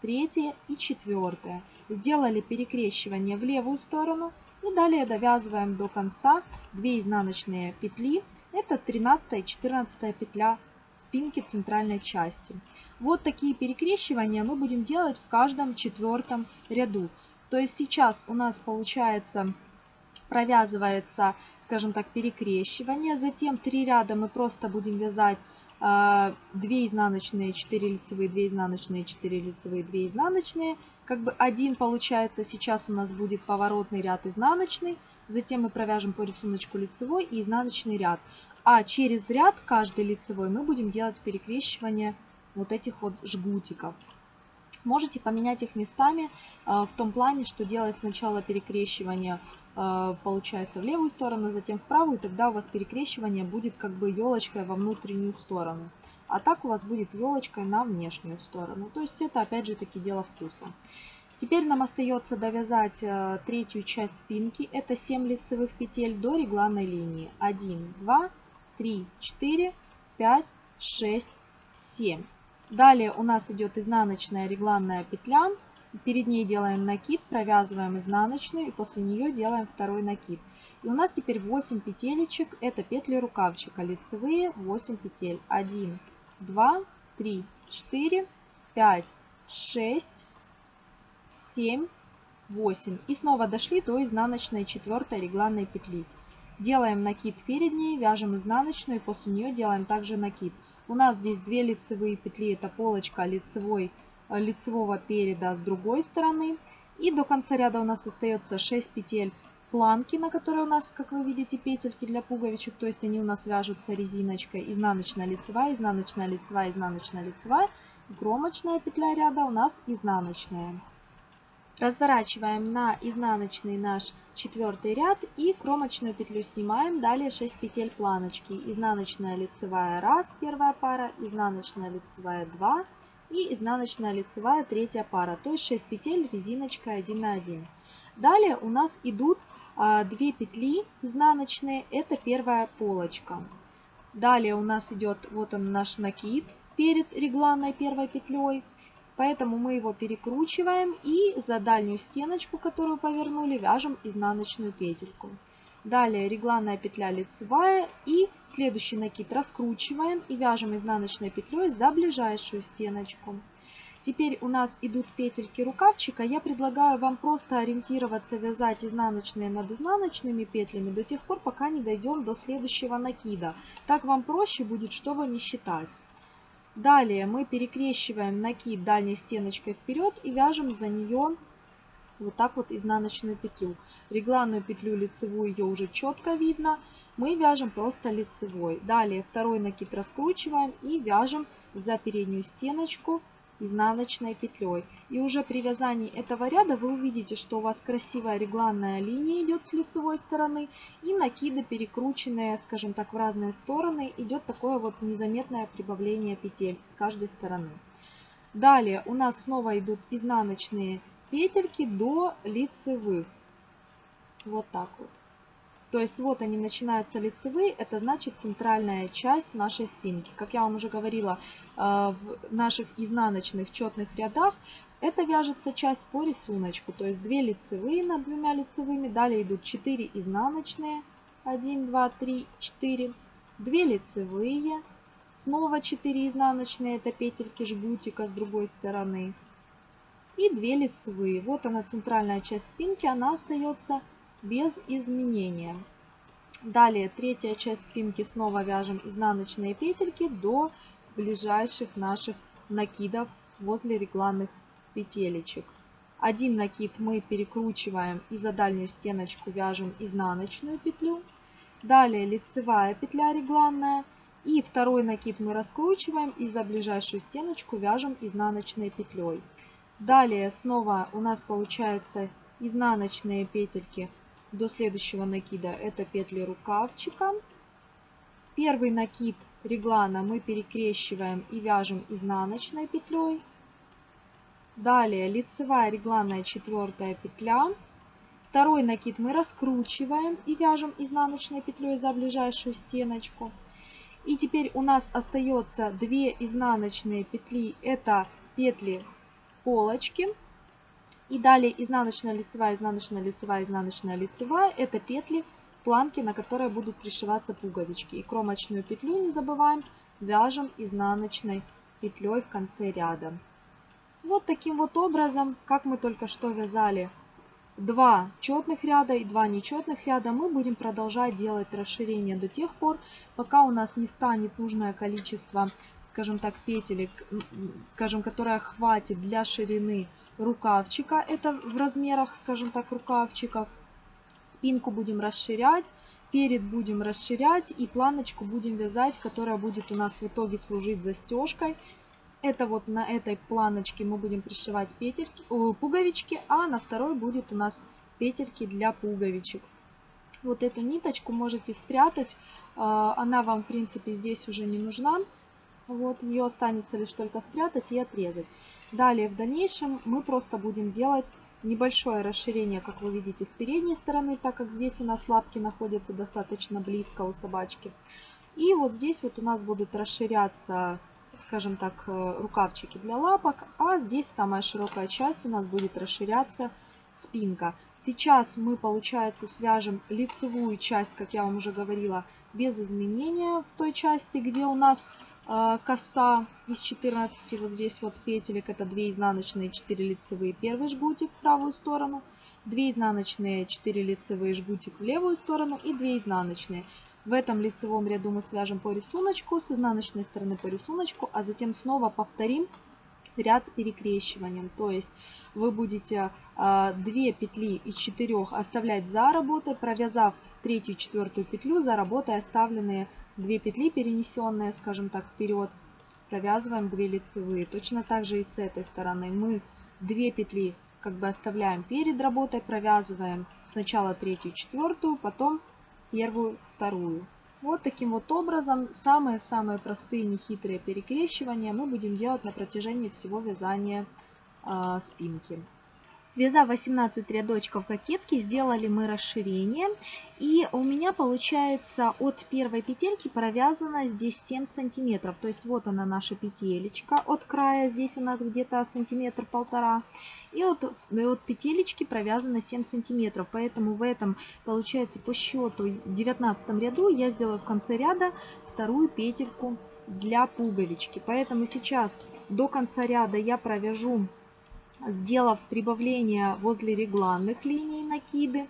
Speaker 1: третья и четвертая. Сделали перекрещивание в левую сторону, и далее довязываем до конца 2 изнаночные петли. Это 13 и 14 петля спинки центральной части. Вот такие перекрещивания мы будем делать в каждом четвертом ряду. То есть сейчас у нас получается провязывается, скажем так, перекрещивание. Затем 3 ряда мы просто будем вязать 2 изнаночные, 4 лицевые, 2 изнаночные, 4 лицевые, 2 изнаночные. Как бы один получается сейчас у нас будет поворотный ряд изнаночный. Затем мы провяжем по рисунку лицевой и изнаночный ряд. А через ряд каждый лицевой мы будем делать перекрещивание вот этих вот жгутиков. Можете поменять их местами э, в том плане, что делать сначала перекрещивание Э, получается в левую сторону, затем в правую, и тогда у вас перекрещивание будет как бы елочкой во внутреннюю сторону. А так у вас будет елочкой на внешнюю сторону. То есть это опять же таки дело вкуса. Теперь нам остается довязать э, третью часть спинки. Это 7 лицевых петель до регланной линии. 1, 2, 3, 4, 5, 6, 7. Далее у нас идет изнаночная регланная петля Перед ней делаем накид, провязываем изнаночную и после нее делаем второй накид. И у нас теперь 8 петелечек, это петли рукавчика, лицевые 8 петель. 1, 2, 3, 4, 5, 6, 7, 8. И снова дошли до изнаночной четвертой регланной петли. Делаем накид перед ней, вяжем изнаночную после нее делаем также накид. У нас здесь 2 лицевые петли, это полочка лицевой, лицевого переда с другой стороны. И до конца ряда у нас остается 6 петель планки, на которой у нас, как вы видите, петельки для пуговичек, то есть они у нас вяжутся резиночкой, изнаночная лицевая, изнаночная лицевая, изнаночная лицевая, кромочная петля ряда у нас изнаночная. Разворачиваем на изнаночный наш четвертый ряд и кромочную петлю снимаем. Далее 6 петель планочки. Изнаночная лицевая 1, первая пара, изнаночная лицевая 2 и изнаночная лицевая третья пара. То есть 6 петель резиночкой 1 на 1. Далее у нас идут 2 а, петли изнаночные, это первая полочка. Далее у нас идет вот он наш накид перед регланной первой петлей. Поэтому мы его перекручиваем и за дальнюю стеночку, которую повернули, вяжем изнаночную петельку. Далее регланная петля лицевая и следующий накид раскручиваем и вяжем изнаночной петлей за ближайшую стеночку. Теперь у нас идут петельки рукавчика. Я предлагаю вам просто ориентироваться, вязать изнаночные над изнаночными петлями до тех пор, пока не дойдем до следующего накида. Так вам проще будет, чтобы не считать. Далее мы перекрещиваем накид дальней стеночкой вперед и вяжем за нее вот так вот изнаночную петлю. Регланную петлю лицевую ее уже четко видно. Мы вяжем просто лицевой. Далее второй накид раскручиваем и вяжем за переднюю стеночку изнаночной петлей. И уже при вязании этого ряда вы увидите, что у вас красивая регланная линия идет с лицевой стороны и накиды перекрученные, скажем так, в разные стороны. Идет такое вот незаметное прибавление петель с каждой стороны. Далее у нас снова идут изнаночные петельки до лицевых. Вот так вот. То есть вот они начинаются лицевые, это значит центральная часть нашей спинки. Как я вам уже говорила, э, в наших изнаночных четных рядах это вяжется часть по рисунку. То есть 2 лицевые над двумя лицевыми, далее идут 4 изнаночные, 1, 2, 3, 4, 2 лицевые, снова 4 изнаночные, это петельки жгутика с другой стороны, и 2 лицевые. Вот она центральная часть спинки, она остается без изменения. Далее третья часть спинки снова вяжем изнаночные петельки до ближайших наших накидов возле регланных петелечек. Один накид мы перекручиваем и за дальнюю стеночку вяжем изнаночную петлю. Далее лицевая петля регланная. И второй накид мы раскручиваем и за ближайшую стеночку вяжем изнаночной петлей. Далее снова у нас получается изнаночные петельки до следующего накида это петли рукавчика. Первый накид реглана мы перекрещиваем и вяжем изнаночной петлей. Далее лицевая регланная четвертая петля. Второй накид мы раскручиваем и вяжем изнаночной петлей за ближайшую стеночку. И теперь у нас остается 2 изнаночные петли, это петли полочки. И далее изнаночная лицевая, изнаночная лицевая, изнаночная лицевая. Это петли, планки, на которые будут пришиваться пуговички. И кромочную петлю не забываем, вяжем изнаночной петлей в конце ряда. Вот таким вот образом, как мы только что вязали два четных ряда и два нечетных ряда, мы будем продолжать делать расширение до тех пор, пока у нас не станет нужное количество, скажем так, петелек, скажем, которое хватит для ширины рукавчика. Это в размерах, скажем так, рукавчиков. Спинку будем расширять, перед будем расширять и планочку будем вязать, которая будет у нас в итоге служить застежкой. Это вот на этой планочке мы будем пришивать петельки, пуговички, а на второй будет у нас петельки для пуговичек. Вот эту ниточку можете спрятать, а, она вам в принципе здесь уже не нужна. Вот ее останется лишь только спрятать и отрезать. Далее в дальнейшем мы просто будем делать небольшое расширение, как вы видите, с передней стороны, так как здесь у нас лапки находятся достаточно близко у собачки. И вот здесь вот у нас будут расширяться, скажем так, э, рукавчики для лапок, а здесь самая широкая часть у нас будет расширяться спинка. Сейчас мы, получается, свяжем лицевую часть, как я вам уже говорила, без изменения в той части, где у нас коса из 14 вот здесь вот петелек. Это 2 изнаночные, 4 лицевые. Первый жгутик в правую сторону. 2 изнаночные, 4 лицевые жгутик в левую сторону и 2 изнаночные. В этом лицевом ряду мы свяжем по рисунку, с изнаночной стороны по рисунку, а затем снова повторим ряд с перекрещиванием. То есть вы будете э, 2 петли из 4 оставлять за работой, провязав третью четвертую петлю за работой оставленные 2 петли, перенесенные, скажем так, вперед, провязываем 2 лицевые. Точно так же и с этой стороны мы 2 петли как бы оставляем перед работой, провязываем сначала третью, четвертую, потом первую, вторую. Вот таким вот образом самые-самые простые нехитрые перекрещивания мы будем делать на протяжении всего вязания э, спинки. Связав 18 рядочков кокетки, сделали мы расширение. И у меня получается от первой петельки провязано здесь 7 сантиметров. То есть вот она наша петелечка от края. Здесь у нас где-то сантиметр полтора. И от, от петелечки провязано 7 сантиметров. Поэтому в этом получается по счету 19 ряду я сделаю в конце ряда вторую петельку для пуговички. Поэтому сейчас до конца ряда я провяжу сделав прибавление возле регланных линий накиды.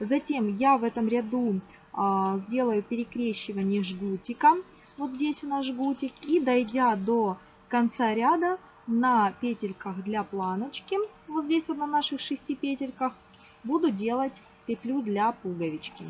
Speaker 1: Затем я в этом ряду а, сделаю перекрещивание жгутиком. Вот здесь у нас жгутик. И дойдя до конца ряда на петельках для планочки, вот здесь вот на наших шести петельках, буду делать петлю для пуговички.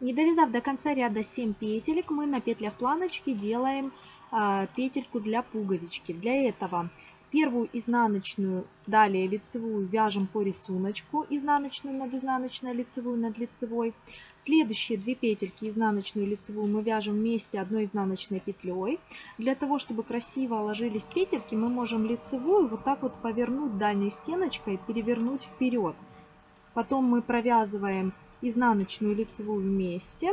Speaker 1: Не довязав до конца ряда 7 петелек, мы на петлях планочки делаем э, петельку для пуговички. Для этого Первую изнаночную, далее лицевую вяжем по рисунку, изнаночную над изнаночной, лицевую над лицевой. Следующие две петельки, изнаночную и лицевую, мы вяжем вместе одной изнаночной петлей. Для того, чтобы красиво ложились петельки, мы можем лицевую вот так вот повернуть дальней стеночкой, перевернуть вперед. Потом мы провязываем изнаночную и лицевую вместе.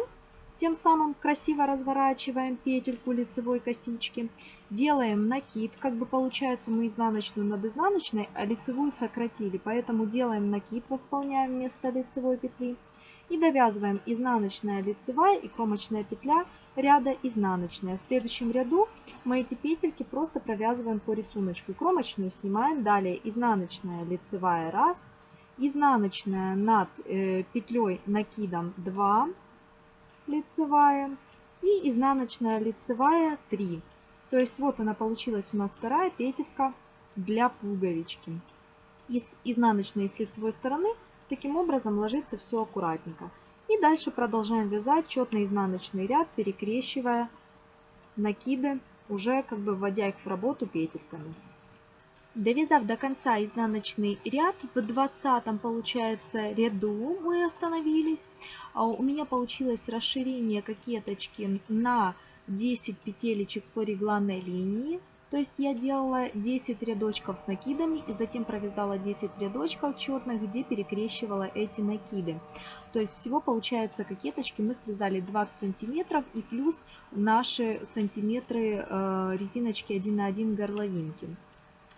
Speaker 1: Тем самым красиво разворачиваем петельку лицевой косички. Делаем накид, как бы получается мы изнаночную над изнаночной, а лицевую сократили. Поэтому делаем накид, восполняем вместо лицевой петли. И довязываем изнаночная лицевая и кромочная петля ряда изнаночная. В следующем ряду мы эти петельки просто провязываем по рисунку. Кромочную снимаем, далее изнаночная лицевая раз, изнаночная над э, петлей накидом 2, лицевая и изнаночная лицевая 3. То есть вот она получилась у нас вторая петелька для пуговички. Из изнаночной и с лицевой стороны таким образом ложится все аккуратненько. И дальше продолжаем вязать четный изнаночный ряд, перекрещивая накиды, уже как бы вводя их в работу петельками. Довязав до конца изнаночный ряд, в 20 получается ряду мы остановились. А у меня получилось расширение кокеточки на 10 петелечек по регланной линии. То есть я делала 10 рядочков с накидами и затем провязала 10 рядочков четных, где перекрещивала эти накиды. То есть всего получается кокеточки мы связали 20 сантиметров и плюс наши сантиметры э, резиночки 1 на 1 горловинки.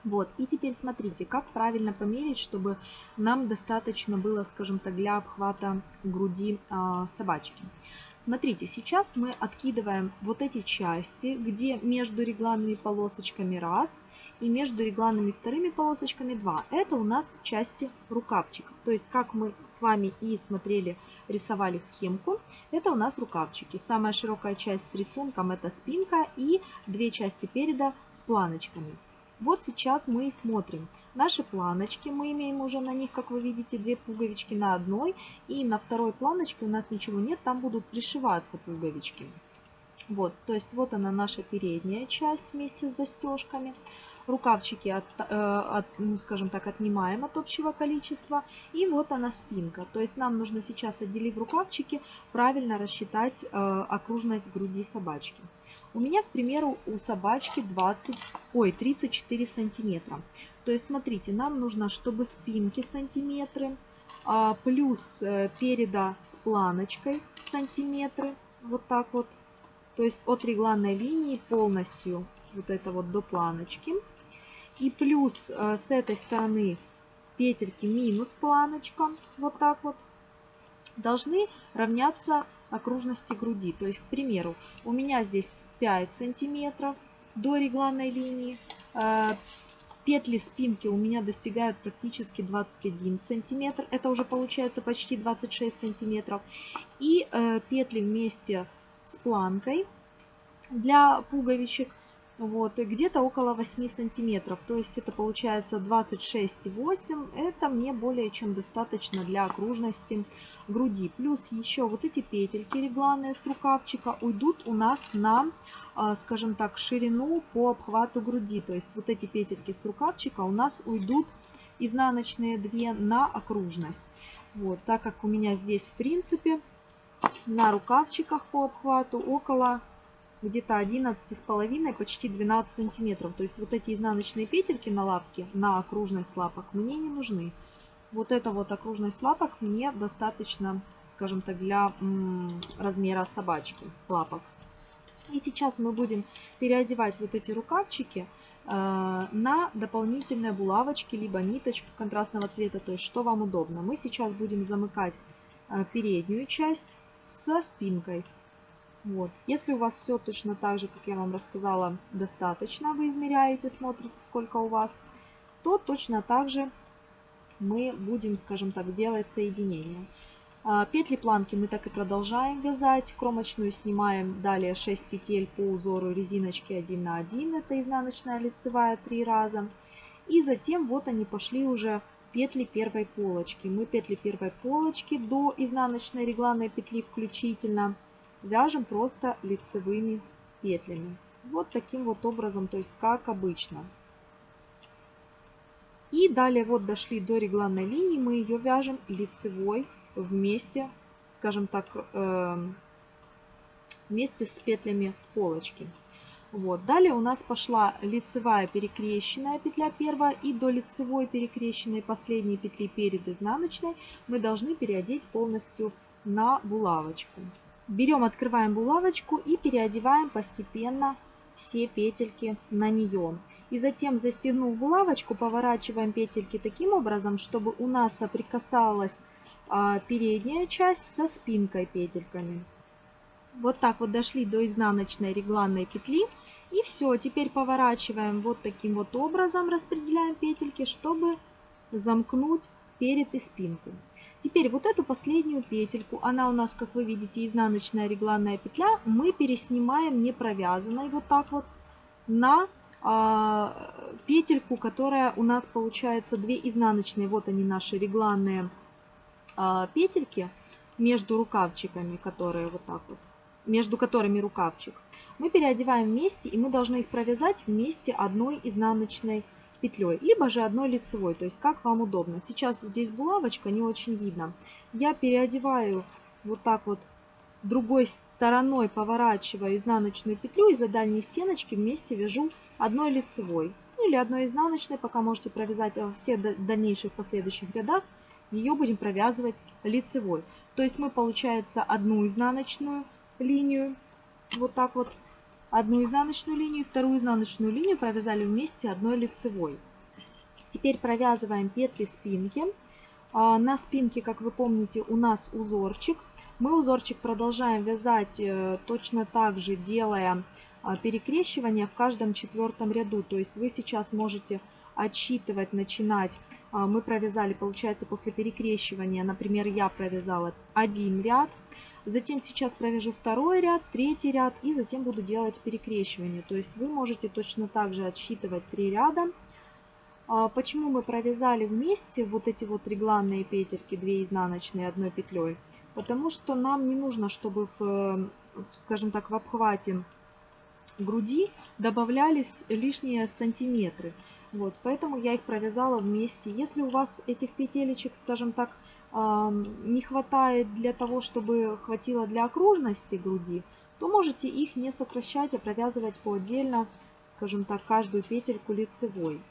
Speaker 1: Вот, и теперь смотрите, как правильно померить, чтобы нам достаточно было, скажем так, для обхвата груди э, собачки. Смотрите, сейчас мы откидываем вот эти части, где между регланными полосочками раз и между регланными вторыми полосочками 2. Это у нас части рукавчиков. То есть, как мы с вами и смотрели, рисовали схемку, это у нас рукавчики. Самая широкая часть с рисунком это спинка и две части переда с планочками. Вот сейчас мы и смотрим. Наши планочки, мы имеем уже на них, как вы видите, две пуговички на одной. И на второй планочке у нас ничего нет, там будут пришиваться пуговички. Вот, то есть вот она наша передняя часть вместе с застежками. Рукавчики, от, э, от, ну, скажем так, отнимаем от общего количества. И вот она спинка. То есть нам нужно сейчас, отделив рукавчики, правильно рассчитать э, окружность груди собачки. У меня, к примеру, у собачки 20, ой, 34 сантиметра. То есть, смотрите, нам нужно, чтобы спинки сантиметры, а, плюс э, переда с планочкой сантиметры, вот так вот. То есть от регланной линии полностью вот это вот до планочки. И плюс э, с этой стороны петельки минус планочка, вот так вот, должны равняться окружности груди. То есть, к примеру, у меня здесь 5 сантиметров до регланной линии. А, петли спинки у меня достигают практически 21 сантиметр. Это уже получается почти 26 сантиметров. И э, петли вместе с планкой для пуговичек вот, где-то около 8 сантиметров. То есть это получается 26,8. Это мне более чем достаточно для окружности груди. Плюс еще вот эти петельки регланные с рукавчика уйдут у нас на, а, скажем так, ширину по обхвату груди. То есть вот эти петельки с рукавчика у нас уйдут изнаночные две на окружность. Вот, так как у меня здесь в принципе на рукавчиках по обхвату около где-то 11 с половиной, почти 12 сантиметров. То есть вот эти изнаночные петельки на лапке, на окружность лапок мне не нужны. Вот эта вот окружность лапок мне достаточно, скажем так, для размера собачки лапок. И сейчас мы будем переодевать вот эти рукавчики э, на дополнительные булавочки, либо ниточку контрастного цвета, то есть что вам удобно. Мы сейчас будем замыкать э, переднюю часть со спинкой. Вот. Если у вас все точно так же, как я вам рассказала, достаточно, вы измеряете, смотрите, сколько у вас, то точно так же мы будем, скажем так, делать соединение. А, петли планки мы так и продолжаем вязать. Кромочную снимаем далее 6 петель по узору резиночки 1 на 1. Это изнаночная лицевая 3 раза. И затем вот они пошли уже петли первой полочки. Мы петли первой полочки до изнаночной регланной петли включительно вяжем просто лицевыми петлями. Вот таким вот образом, то есть как обычно. И далее вот дошли до регланной линии, мы ее вяжем лицевой вместе, скажем так, эм, вместе с петлями полочки. Вот. Далее у нас пошла лицевая перекрещенная петля первая и до лицевой перекрещенной последней петли перед изнаночной мы должны переодеть полностью на булавочку. Берем, открываем булавочку и переодеваем постепенно все петельки на нее. И затем, застегнув булавочку, поворачиваем петельки таким образом, чтобы у нас соприкасалась а, передняя часть со спинкой петельками. Вот так вот дошли до изнаночной регланной петли. И все, теперь поворачиваем вот таким вот образом, распределяем петельки, чтобы замкнуть перед и спинку. Теперь вот эту последнюю петельку, она у нас, как вы видите, изнаночная регланная петля, мы переснимаем не провязанной вот так вот на а, петельку, которая у нас получается две изнаночные. Вот они наши регланные а, петельки между рукавчиками, которые вот так вот, между которыми рукавчик. Мы переодеваем вместе и мы должны их провязать вместе одной изнаночной петлей, либо же одной лицевой, то есть как вам удобно. Сейчас здесь булавочка, не очень видно. Я переодеваю вот так вот другой стороной, поворачивая изнаночную петлю и за дальней стеночки вместе вяжу одной лицевой. Ну или одной изнаночной, пока можете провязать во всех дальнейших последующих рядах, ее будем провязывать лицевой. То есть мы, получается, одну изнаночную линию вот так вот одну изнаночную линию, вторую изнаночную линию провязали вместе одной лицевой. Теперь провязываем петли спинки. А, на спинке, как вы помните, у нас узорчик. Мы узорчик продолжаем вязать э, точно так же, делая а, перекрещивание в каждом четвертом ряду. То есть вы сейчас можете отсчитывать, начинать. А, мы провязали, получается, после перекрещивания, например, я провязала один ряд, Затем сейчас провяжу второй ряд, третий ряд и затем буду делать перекрещивание. То есть вы можете точно так же отсчитывать три ряда. А почему мы провязали вместе вот эти вот регланные петельки, 2 изнаночные одной петлей? Потому что нам не нужно, чтобы, в, скажем так, в обхвате груди добавлялись лишние сантиметры. Вот, поэтому я их провязала вместе. Если у вас этих петелечек, скажем так, не хватает для того, чтобы хватило для окружности груди, то можете их не сокращать, а провязывать по отдельно, скажем так, каждую петельку лицевой.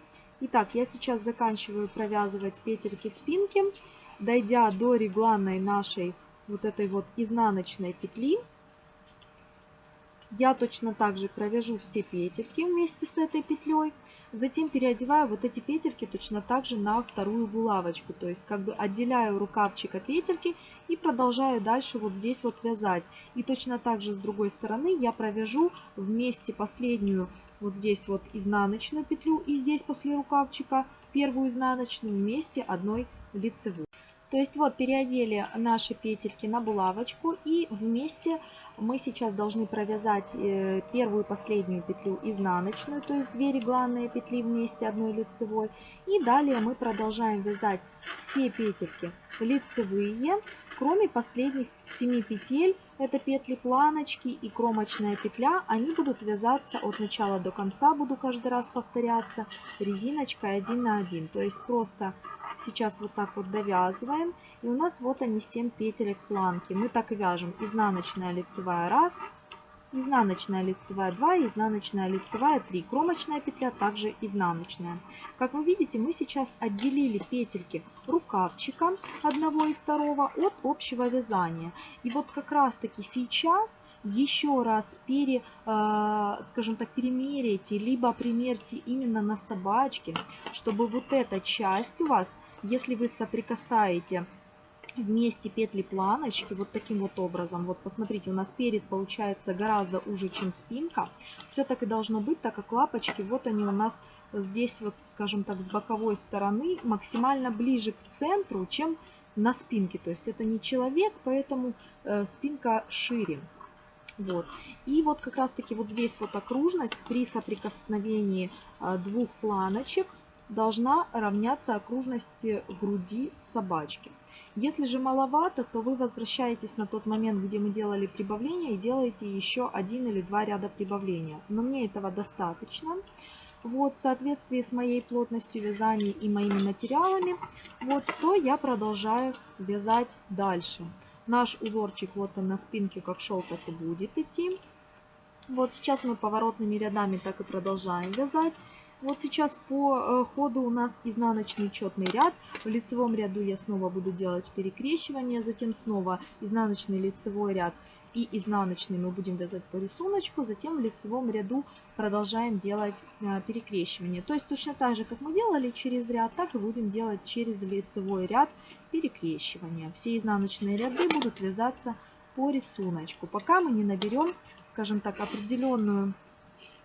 Speaker 1: Итак, я сейчас заканчиваю провязывать петельки спинки, дойдя до регланной нашей вот этой вот изнаночной петли. Я точно так же провяжу все петельки вместе с этой петлей. Затем переодеваю вот эти петельки точно так же на вторую булавочку. То есть как бы отделяю рукавчика петельки и продолжаю дальше вот здесь вот вязать. И точно так же с другой стороны я провяжу вместе последнюю вот здесь вот изнаночную петлю и здесь после рукавчика первую изнаночную вместе одной лицевой. То есть вот переодели наши петельки на булавочку и вместе мы сейчас должны провязать э, первую последнюю петлю изнаночную, то есть две регланные петли вместе одной лицевой. И далее мы продолжаем вязать все петельки лицевые, кроме последних 7 петель, это петли планочки и кромочная петля, они будут вязаться от начала до конца, буду каждый раз повторяться, резиночкой 1 на 1. То есть просто сейчас вот так вот довязываем, и у нас вот они 7 петелек планки. Мы так вяжем изнаночная лицевая 1, изнаночная лицевая 2, изнаночная лицевая 3. Кромочная петля также изнаночная. Как вы видите, мы сейчас отделили петельки рукавчика одного и второго от общего вязания. И вот как раз таки сейчас еще раз пере, э, скажем так, перемерите, либо примерьте именно на собачке, чтобы вот эта часть у вас, если вы соприкасаете вместе петли планочки вот таким вот образом. Вот посмотрите, у нас перед получается гораздо уже, чем спинка. Все так и должно быть, так как лапочки, вот они у нас здесь вот, скажем так, с боковой стороны максимально ближе к центру, чем на спинке. То есть это не человек, поэтому э, спинка шире. Вот. И вот как раз таки вот здесь вот окружность при соприкосновении э, двух планочек должна равняться окружности груди собачки. Если же маловато, то вы возвращаетесь на тот момент, где мы делали прибавление, и делаете еще один или два ряда прибавления. Но мне этого достаточно. Вот, в соответствии с моей плотностью вязания и моими материалами, вот, то я продолжаю вязать дальше. Наш узорчик вот он на спинке, как шел, так и будет идти. Вот сейчас мы поворотными рядами так и продолжаем вязать. Вот сейчас по э, ходу у нас изнаночный четный ряд. В лицевом ряду я снова буду делать перекрещивание, затем снова изнаночный лицевой ряд и изнаночный мы будем вязать по рисунку, затем в лицевом ряду продолжаем делать э, перекрещивание. То есть точно так же, как мы делали через ряд, так и будем делать через лицевой ряд перекрещивание. Все изнаночные ряды будут вязаться по рисунку, пока мы не наберем, скажем так, определенную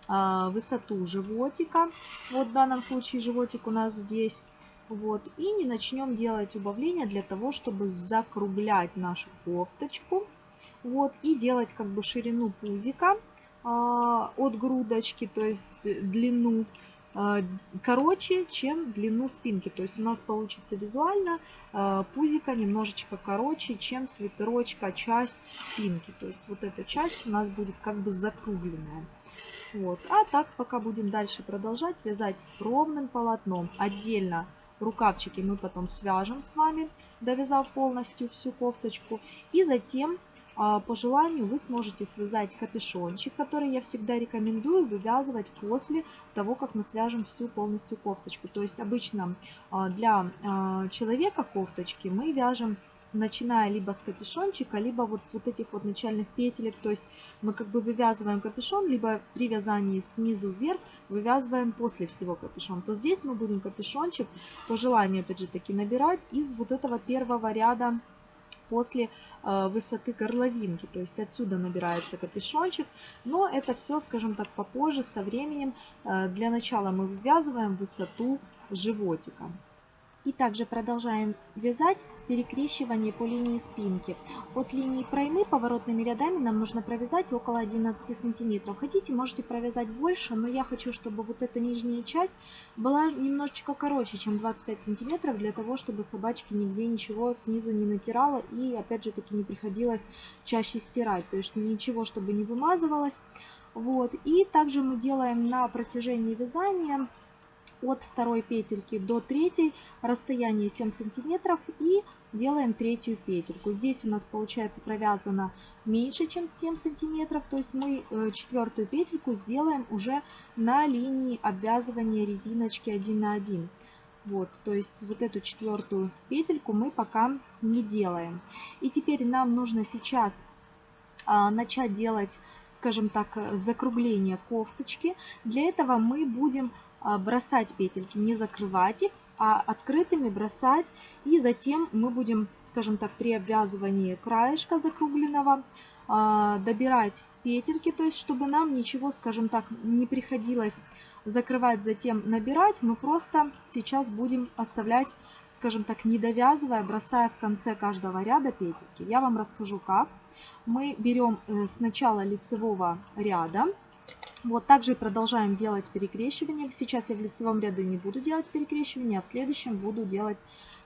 Speaker 1: высоту животика. Вот в данном случае животик у нас здесь. Вот. И не начнем делать убавления для того, чтобы закруглять нашу кофточку. Вот. И делать как бы ширину пузика а, от грудочки, то есть длину а, короче, чем длину спинки. То есть у нас получится визуально пузика немножечко короче, чем свитерочка часть спинки. То есть вот эта часть у нас будет как бы закругленная. Вот. А так пока будем дальше продолжать вязать ровным полотном. Отдельно рукавчики мы потом свяжем с вами, довязав полностью всю кофточку. И затем а, по желанию вы сможете связать капюшончик, который я всегда рекомендую вывязывать после того, как мы свяжем всю полностью кофточку. То есть обычно а, для а, человека кофточки мы вяжем начиная либо с капюшончика, либо вот с вот этих вот начальных петелек. То есть мы как бы вывязываем капюшон, либо при вязании снизу вверх вывязываем после всего капюшон. То здесь мы будем капюшончик по желанию, опять же таки, набирать из вот этого первого ряда после э, высоты горловинки. То есть отсюда набирается капюшончик. Но это все, скажем так, попозже, со временем. Э, для начала мы вывязываем высоту животика. И также продолжаем вязать перекрещивание по линии спинки. От линии проймы поворотными рядами нам нужно провязать около 11 сантиметров. Хотите, можете провязать больше, но я хочу, чтобы вот эта нижняя часть была немножечко короче, чем 25 сантиметров, для того, чтобы собачке нигде ничего снизу не натирала и, опять же таки, не приходилось чаще стирать. То есть ничего, чтобы не вымазывалось. Вот. И также мы делаем на протяжении вязания от второй петельки до третьей расстояние 7 сантиметров и делаем третью петельку. Здесь у нас получается провязано меньше, чем 7 сантиметров, то есть мы э, четвертую петельку сделаем уже на линии обвязывания резиночки 1 на 1. Вот, то есть вот эту четвертую петельку мы пока не делаем. И теперь нам нужно сейчас а, начать делать, скажем так, закругление кофточки. Для этого мы будем бросать петельки, не закрывать их, а открытыми бросать. И затем мы будем, скажем так, при обвязывании краешка закругленного а, добирать петельки, то есть чтобы нам ничего, скажем так, не приходилось закрывать, затем набирать, мы просто сейчас будем оставлять, скажем так, не довязывая, бросая в конце каждого ряда петельки. Я вам расскажу как. Мы берем э, с начала лицевого ряда, вот также продолжаем делать перекрещивание. Сейчас я в лицевом ряду не буду делать перекрещивание, а в следующем буду делать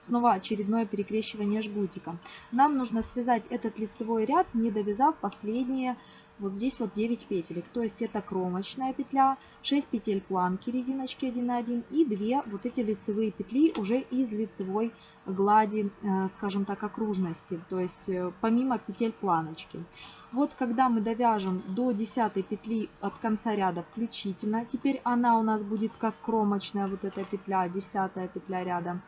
Speaker 1: снова очередное перекрещивание жгутиком. Нам нужно связать этот лицевой ряд, не довязав последние вот здесь вот 9 петелек. То есть это кромочная петля, 6 петель планки резиночки 1 на 1 и 2 вот эти лицевые петли уже из лицевой глади, э, скажем так, окружности. То есть э, помимо петель планочки. Вот когда мы довяжем до 10 петли от конца ряда включительно, теперь она у нас будет как кромочная вот эта петля, 10 петля ряда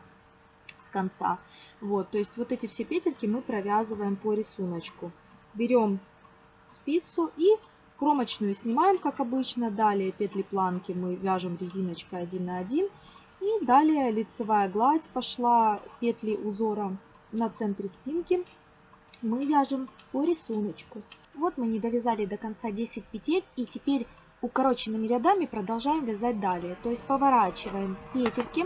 Speaker 1: с конца. Вот, то есть вот эти все петельки мы провязываем по рисунку. Берем спицу и кромочную снимаем, как обычно. Далее петли планки мы вяжем резиночкой 1 на 1. И далее лицевая гладь пошла, петли узора на центре спинки мы вяжем по рисунку. Вот мы не довязали до конца 10 петель и теперь укороченными рядами продолжаем вязать далее. То есть поворачиваем петельки.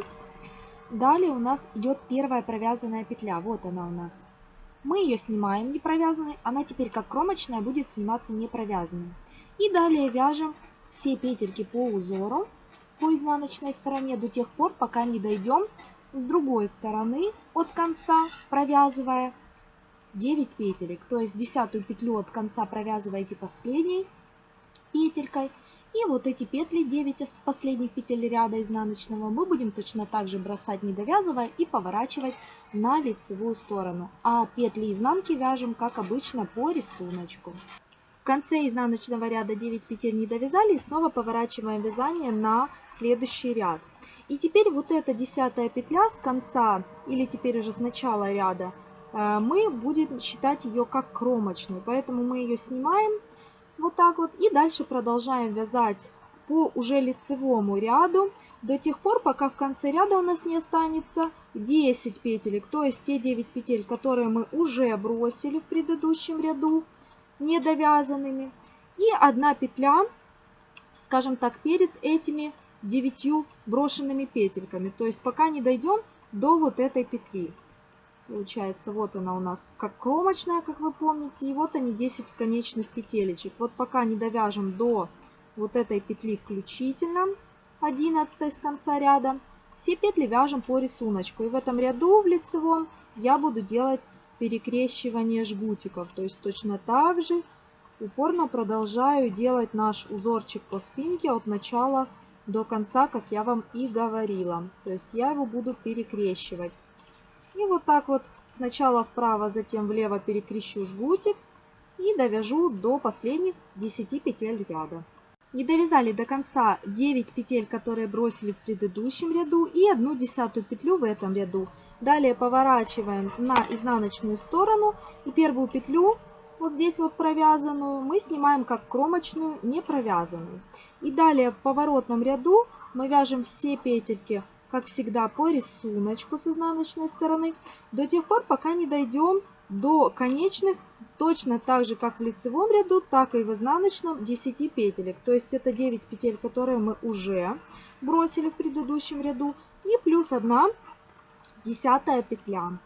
Speaker 1: Далее у нас идет первая провязанная петля. Вот она у нас. Мы ее снимаем не провязанной, она теперь как кромочная будет сниматься не провязанной. И далее вяжем все петельки по узору по изнаночной стороне до тех пор, пока не дойдем с другой стороны от конца, провязывая 9 петелек. То есть десятую петлю от конца провязываете последней петелькой. И вот эти петли 9 последних петель ряда изнаночного мы будем точно так же бросать не довязывая и поворачивать на лицевую сторону. А петли изнанки вяжем как обычно по рисунку. В конце изнаночного ряда 9 петель не довязали и снова поворачиваем вязание на следующий ряд. И теперь вот эта десятая петля с конца или теперь уже с начала ряда мы будем считать ее как кромочную. Поэтому мы ее снимаем вот так вот и дальше продолжаем вязать по уже лицевому ряду до тех пор, пока в конце ряда у нас не останется 10 петелек, то есть те 9 петель, которые мы уже бросили в предыдущем ряду не довязанными. И одна петля, скажем так, перед этими 9 брошенными петельками. То есть пока не дойдем до вот этой петли. Получается, вот она у нас как кромочная, как вы помните. И вот они 10 конечных петелечек. Вот пока не довяжем до вот этой петли включительно, 11 с конца ряда, все петли вяжем по рисунку. И в этом ряду в лицевом я буду делать перекрещивание жгутиков. То есть точно так же упорно продолжаю делать наш узорчик по спинке от начала до конца, как я вам и говорила. То есть я его буду перекрещивать. И вот так вот сначала вправо, затем влево перекрещу жгутик и довяжу до последних 10 петель ряда. Не довязали до конца 9 петель, которые бросили в предыдущем ряду и одну десятую петлю в этом ряду. Далее поворачиваем на изнаночную сторону и первую петлю, вот здесь вот провязанную, мы снимаем как кромочную, не провязанную. И далее в поворотном ряду мы вяжем все петельки, как всегда, по рисунку с изнаночной стороны, до тех пор, пока не дойдем до конечных точно так же, как в лицевом ряду, так и в изнаночном 10 петелек. То есть это 9 петель, которые мы уже бросили в предыдущем ряду. И плюс 1 десятая петля.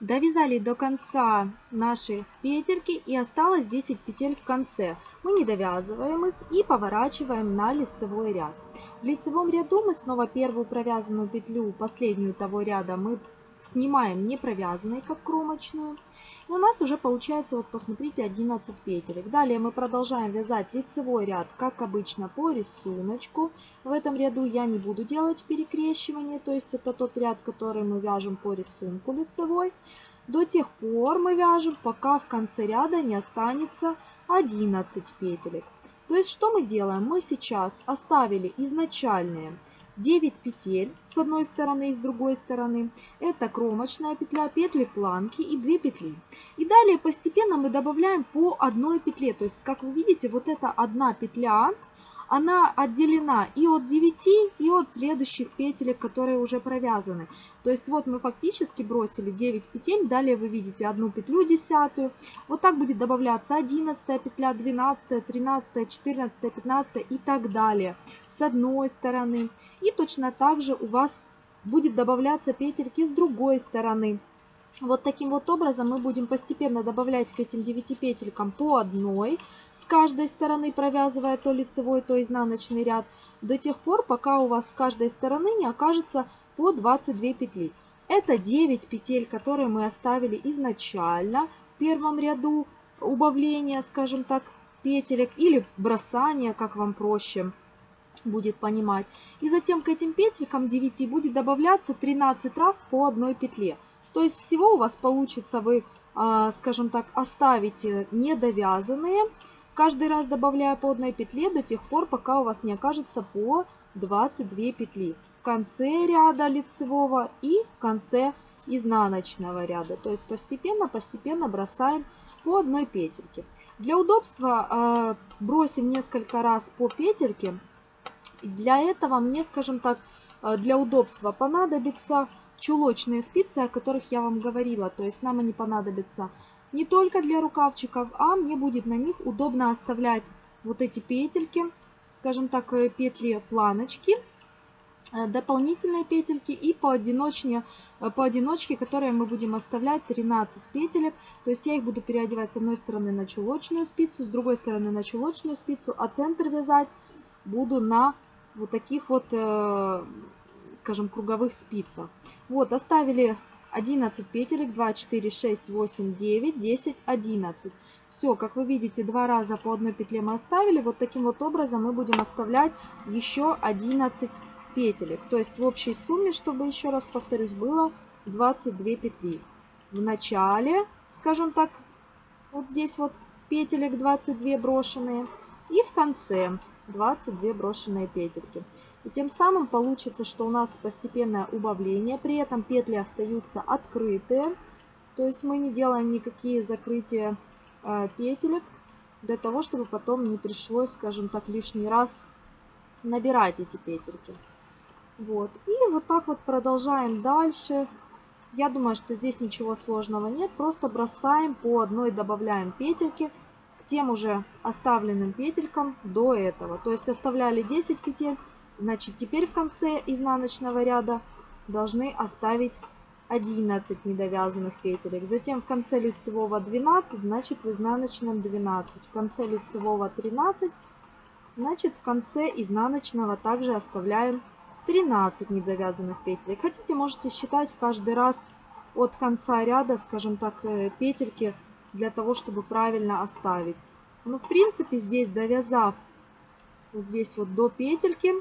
Speaker 1: Довязали до конца наши петельки и осталось 10 петель в конце. Мы не довязываем их и поворачиваем на лицевой ряд. В лицевом ряду мы снова первую провязанную петлю, последнюю того ряда, мы снимаем не провязанной, как кромочную. У нас уже получается, вот посмотрите, 11 петелек. Далее мы продолжаем вязать лицевой ряд, как обычно, по рисунку. В этом ряду я не буду делать перекрещивание, то есть это тот ряд, который мы вяжем по рисунку лицевой. До тех пор мы вяжем, пока в конце ряда не останется 11 петелек. То есть что мы делаем? Мы сейчас оставили изначальные 9 петель с одной стороны и с другой стороны. Это кромочная петля, петли планки и 2 петли. И далее постепенно мы добавляем по одной петле. То есть, как вы видите, вот эта одна петля, она отделена и от 9, и от следующих петелек, которые уже провязаны. То есть вот мы фактически бросили 9 петель, далее вы видите одну петлю десятую. Вот так будет добавляться 11 петля, 12, 13, 14, 15 и так далее с одной стороны. И точно так же у вас будет добавляться петельки с другой стороны. Вот таким вот образом мы будем постепенно добавлять к этим 9 петелькам по одной, с каждой стороны провязывая то лицевой, то изнаночный ряд, до тех пор, пока у вас с каждой стороны не окажется по 22 петли. Это 9 петель, которые мы оставили изначально в первом ряду убавления, скажем так, петелек или бросания, как вам проще будет понимать. И затем к этим петелькам 9 будет добавляться 13 раз по одной петле. То есть всего у вас получится, вы, а, скажем так, оставите недовязанные, каждый раз добавляя по одной петле до тех пор, пока у вас не окажется по 22 петли в конце ряда лицевого и в конце изнаночного ряда. То есть постепенно-постепенно бросаем по одной петельке. Для удобства э, бросим несколько раз по петельке. Для этого мне, скажем так, э, для удобства понадобится чулочные спицы, о которых я вам говорила. То есть нам они понадобятся не только для рукавчиков, а мне будет на них удобно оставлять вот эти петельки, скажем так, э, петли планочки, э, дополнительные петельки и поодиночке, э, поодиночке, которые мы будем оставлять 13 петелек. То есть я их буду переодевать с одной стороны на чулочную спицу, с другой стороны на чулочную спицу, а центр вязать буду на вот таких вот скажем, круговых спицах. Вот, оставили 11 петелек, 2, 4, 6, 8, 9, 10, 11. Все, как вы видите, два раза по одной петле мы оставили. Вот таким вот образом мы будем оставлять еще 11 петелек. То есть в общей сумме, чтобы еще раз повторюсь, было 22 петли. В начале, скажем так, вот здесь вот петелек 22 брошенные. И в конце 22 брошенные петельки. И тем самым получится, что у нас постепенное убавление, при этом петли остаются открытые. То есть мы не делаем никакие закрытия э, петелек, для того, чтобы потом не пришлось, скажем так, лишний раз набирать эти петельки. Вот. И вот так вот продолжаем дальше. Я думаю, что здесь ничего сложного нет. Просто бросаем по одной, добавляем петельки к тем уже оставленным петелькам до этого. То есть оставляли 10 петель, Значит, теперь в конце изнаночного ряда должны оставить 11 недовязанных петелек. Затем в конце лицевого 12, значит в изнаночном 12. В конце лицевого 13, значит в конце изнаночного также оставляем 13 недовязанных петелек. Хотите, можете считать каждый раз от конца ряда, скажем так, э, петельки для того, чтобы правильно оставить. Но в принципе здесь довязав вот здесь вот до петельки,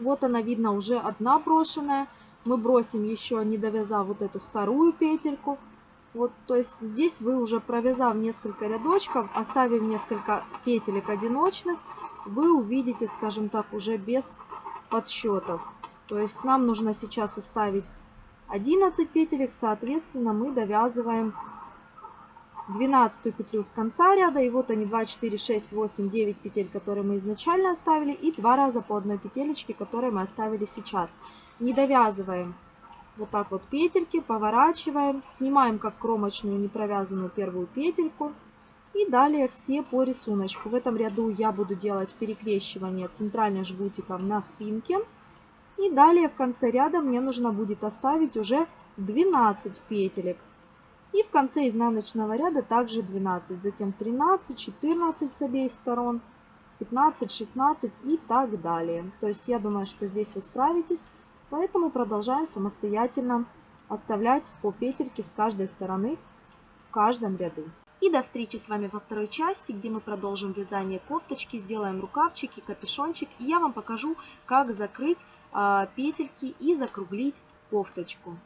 Speaker 1: вот она видно уже одна брошенная. Мы бросим еще, не довязав вот эту вторую петельку. Вот, то есть здесь вы уже провязав несколько рядочков, оставив несколько петелек одиночных, вы увидите, скажем так, уже без подсчетов. То есть нам нужно сейчас оставить 11 петелек, соответственно, мы довязываем 12 петлю с конца ряда. И вот они 2, 4, 6, 8, 9 петель, которые мы изначально оставили. И два раза по одной петелечке, которые мы оставили сейчас. Не довязываем вот так вот петельки, поворачиваем, снимаем как кромочную непровязанную первую петельку. И далее все по рисунку. В этом ряду я буду делать перекрещивание центральным жгутиком на спинке. И далее в конце ряда мне нужно будет оставить уже 12 петелек. И в конце изнаночного ряда также 12, затем 13, 14 с обеих сторон, 15, 16 и так далее. То есть я думаю, что здесь вы справитесь, поэтому продолжаем самостоятельно оставлять по петельке с каждой стороны в каждом ряду. И до встречи с вами во второй части, где мы продолжим вязание кофточки, сделаем рукавчики, капюшончик. И я вам покажу, как закрыть э, петельки и закруглить кофточку.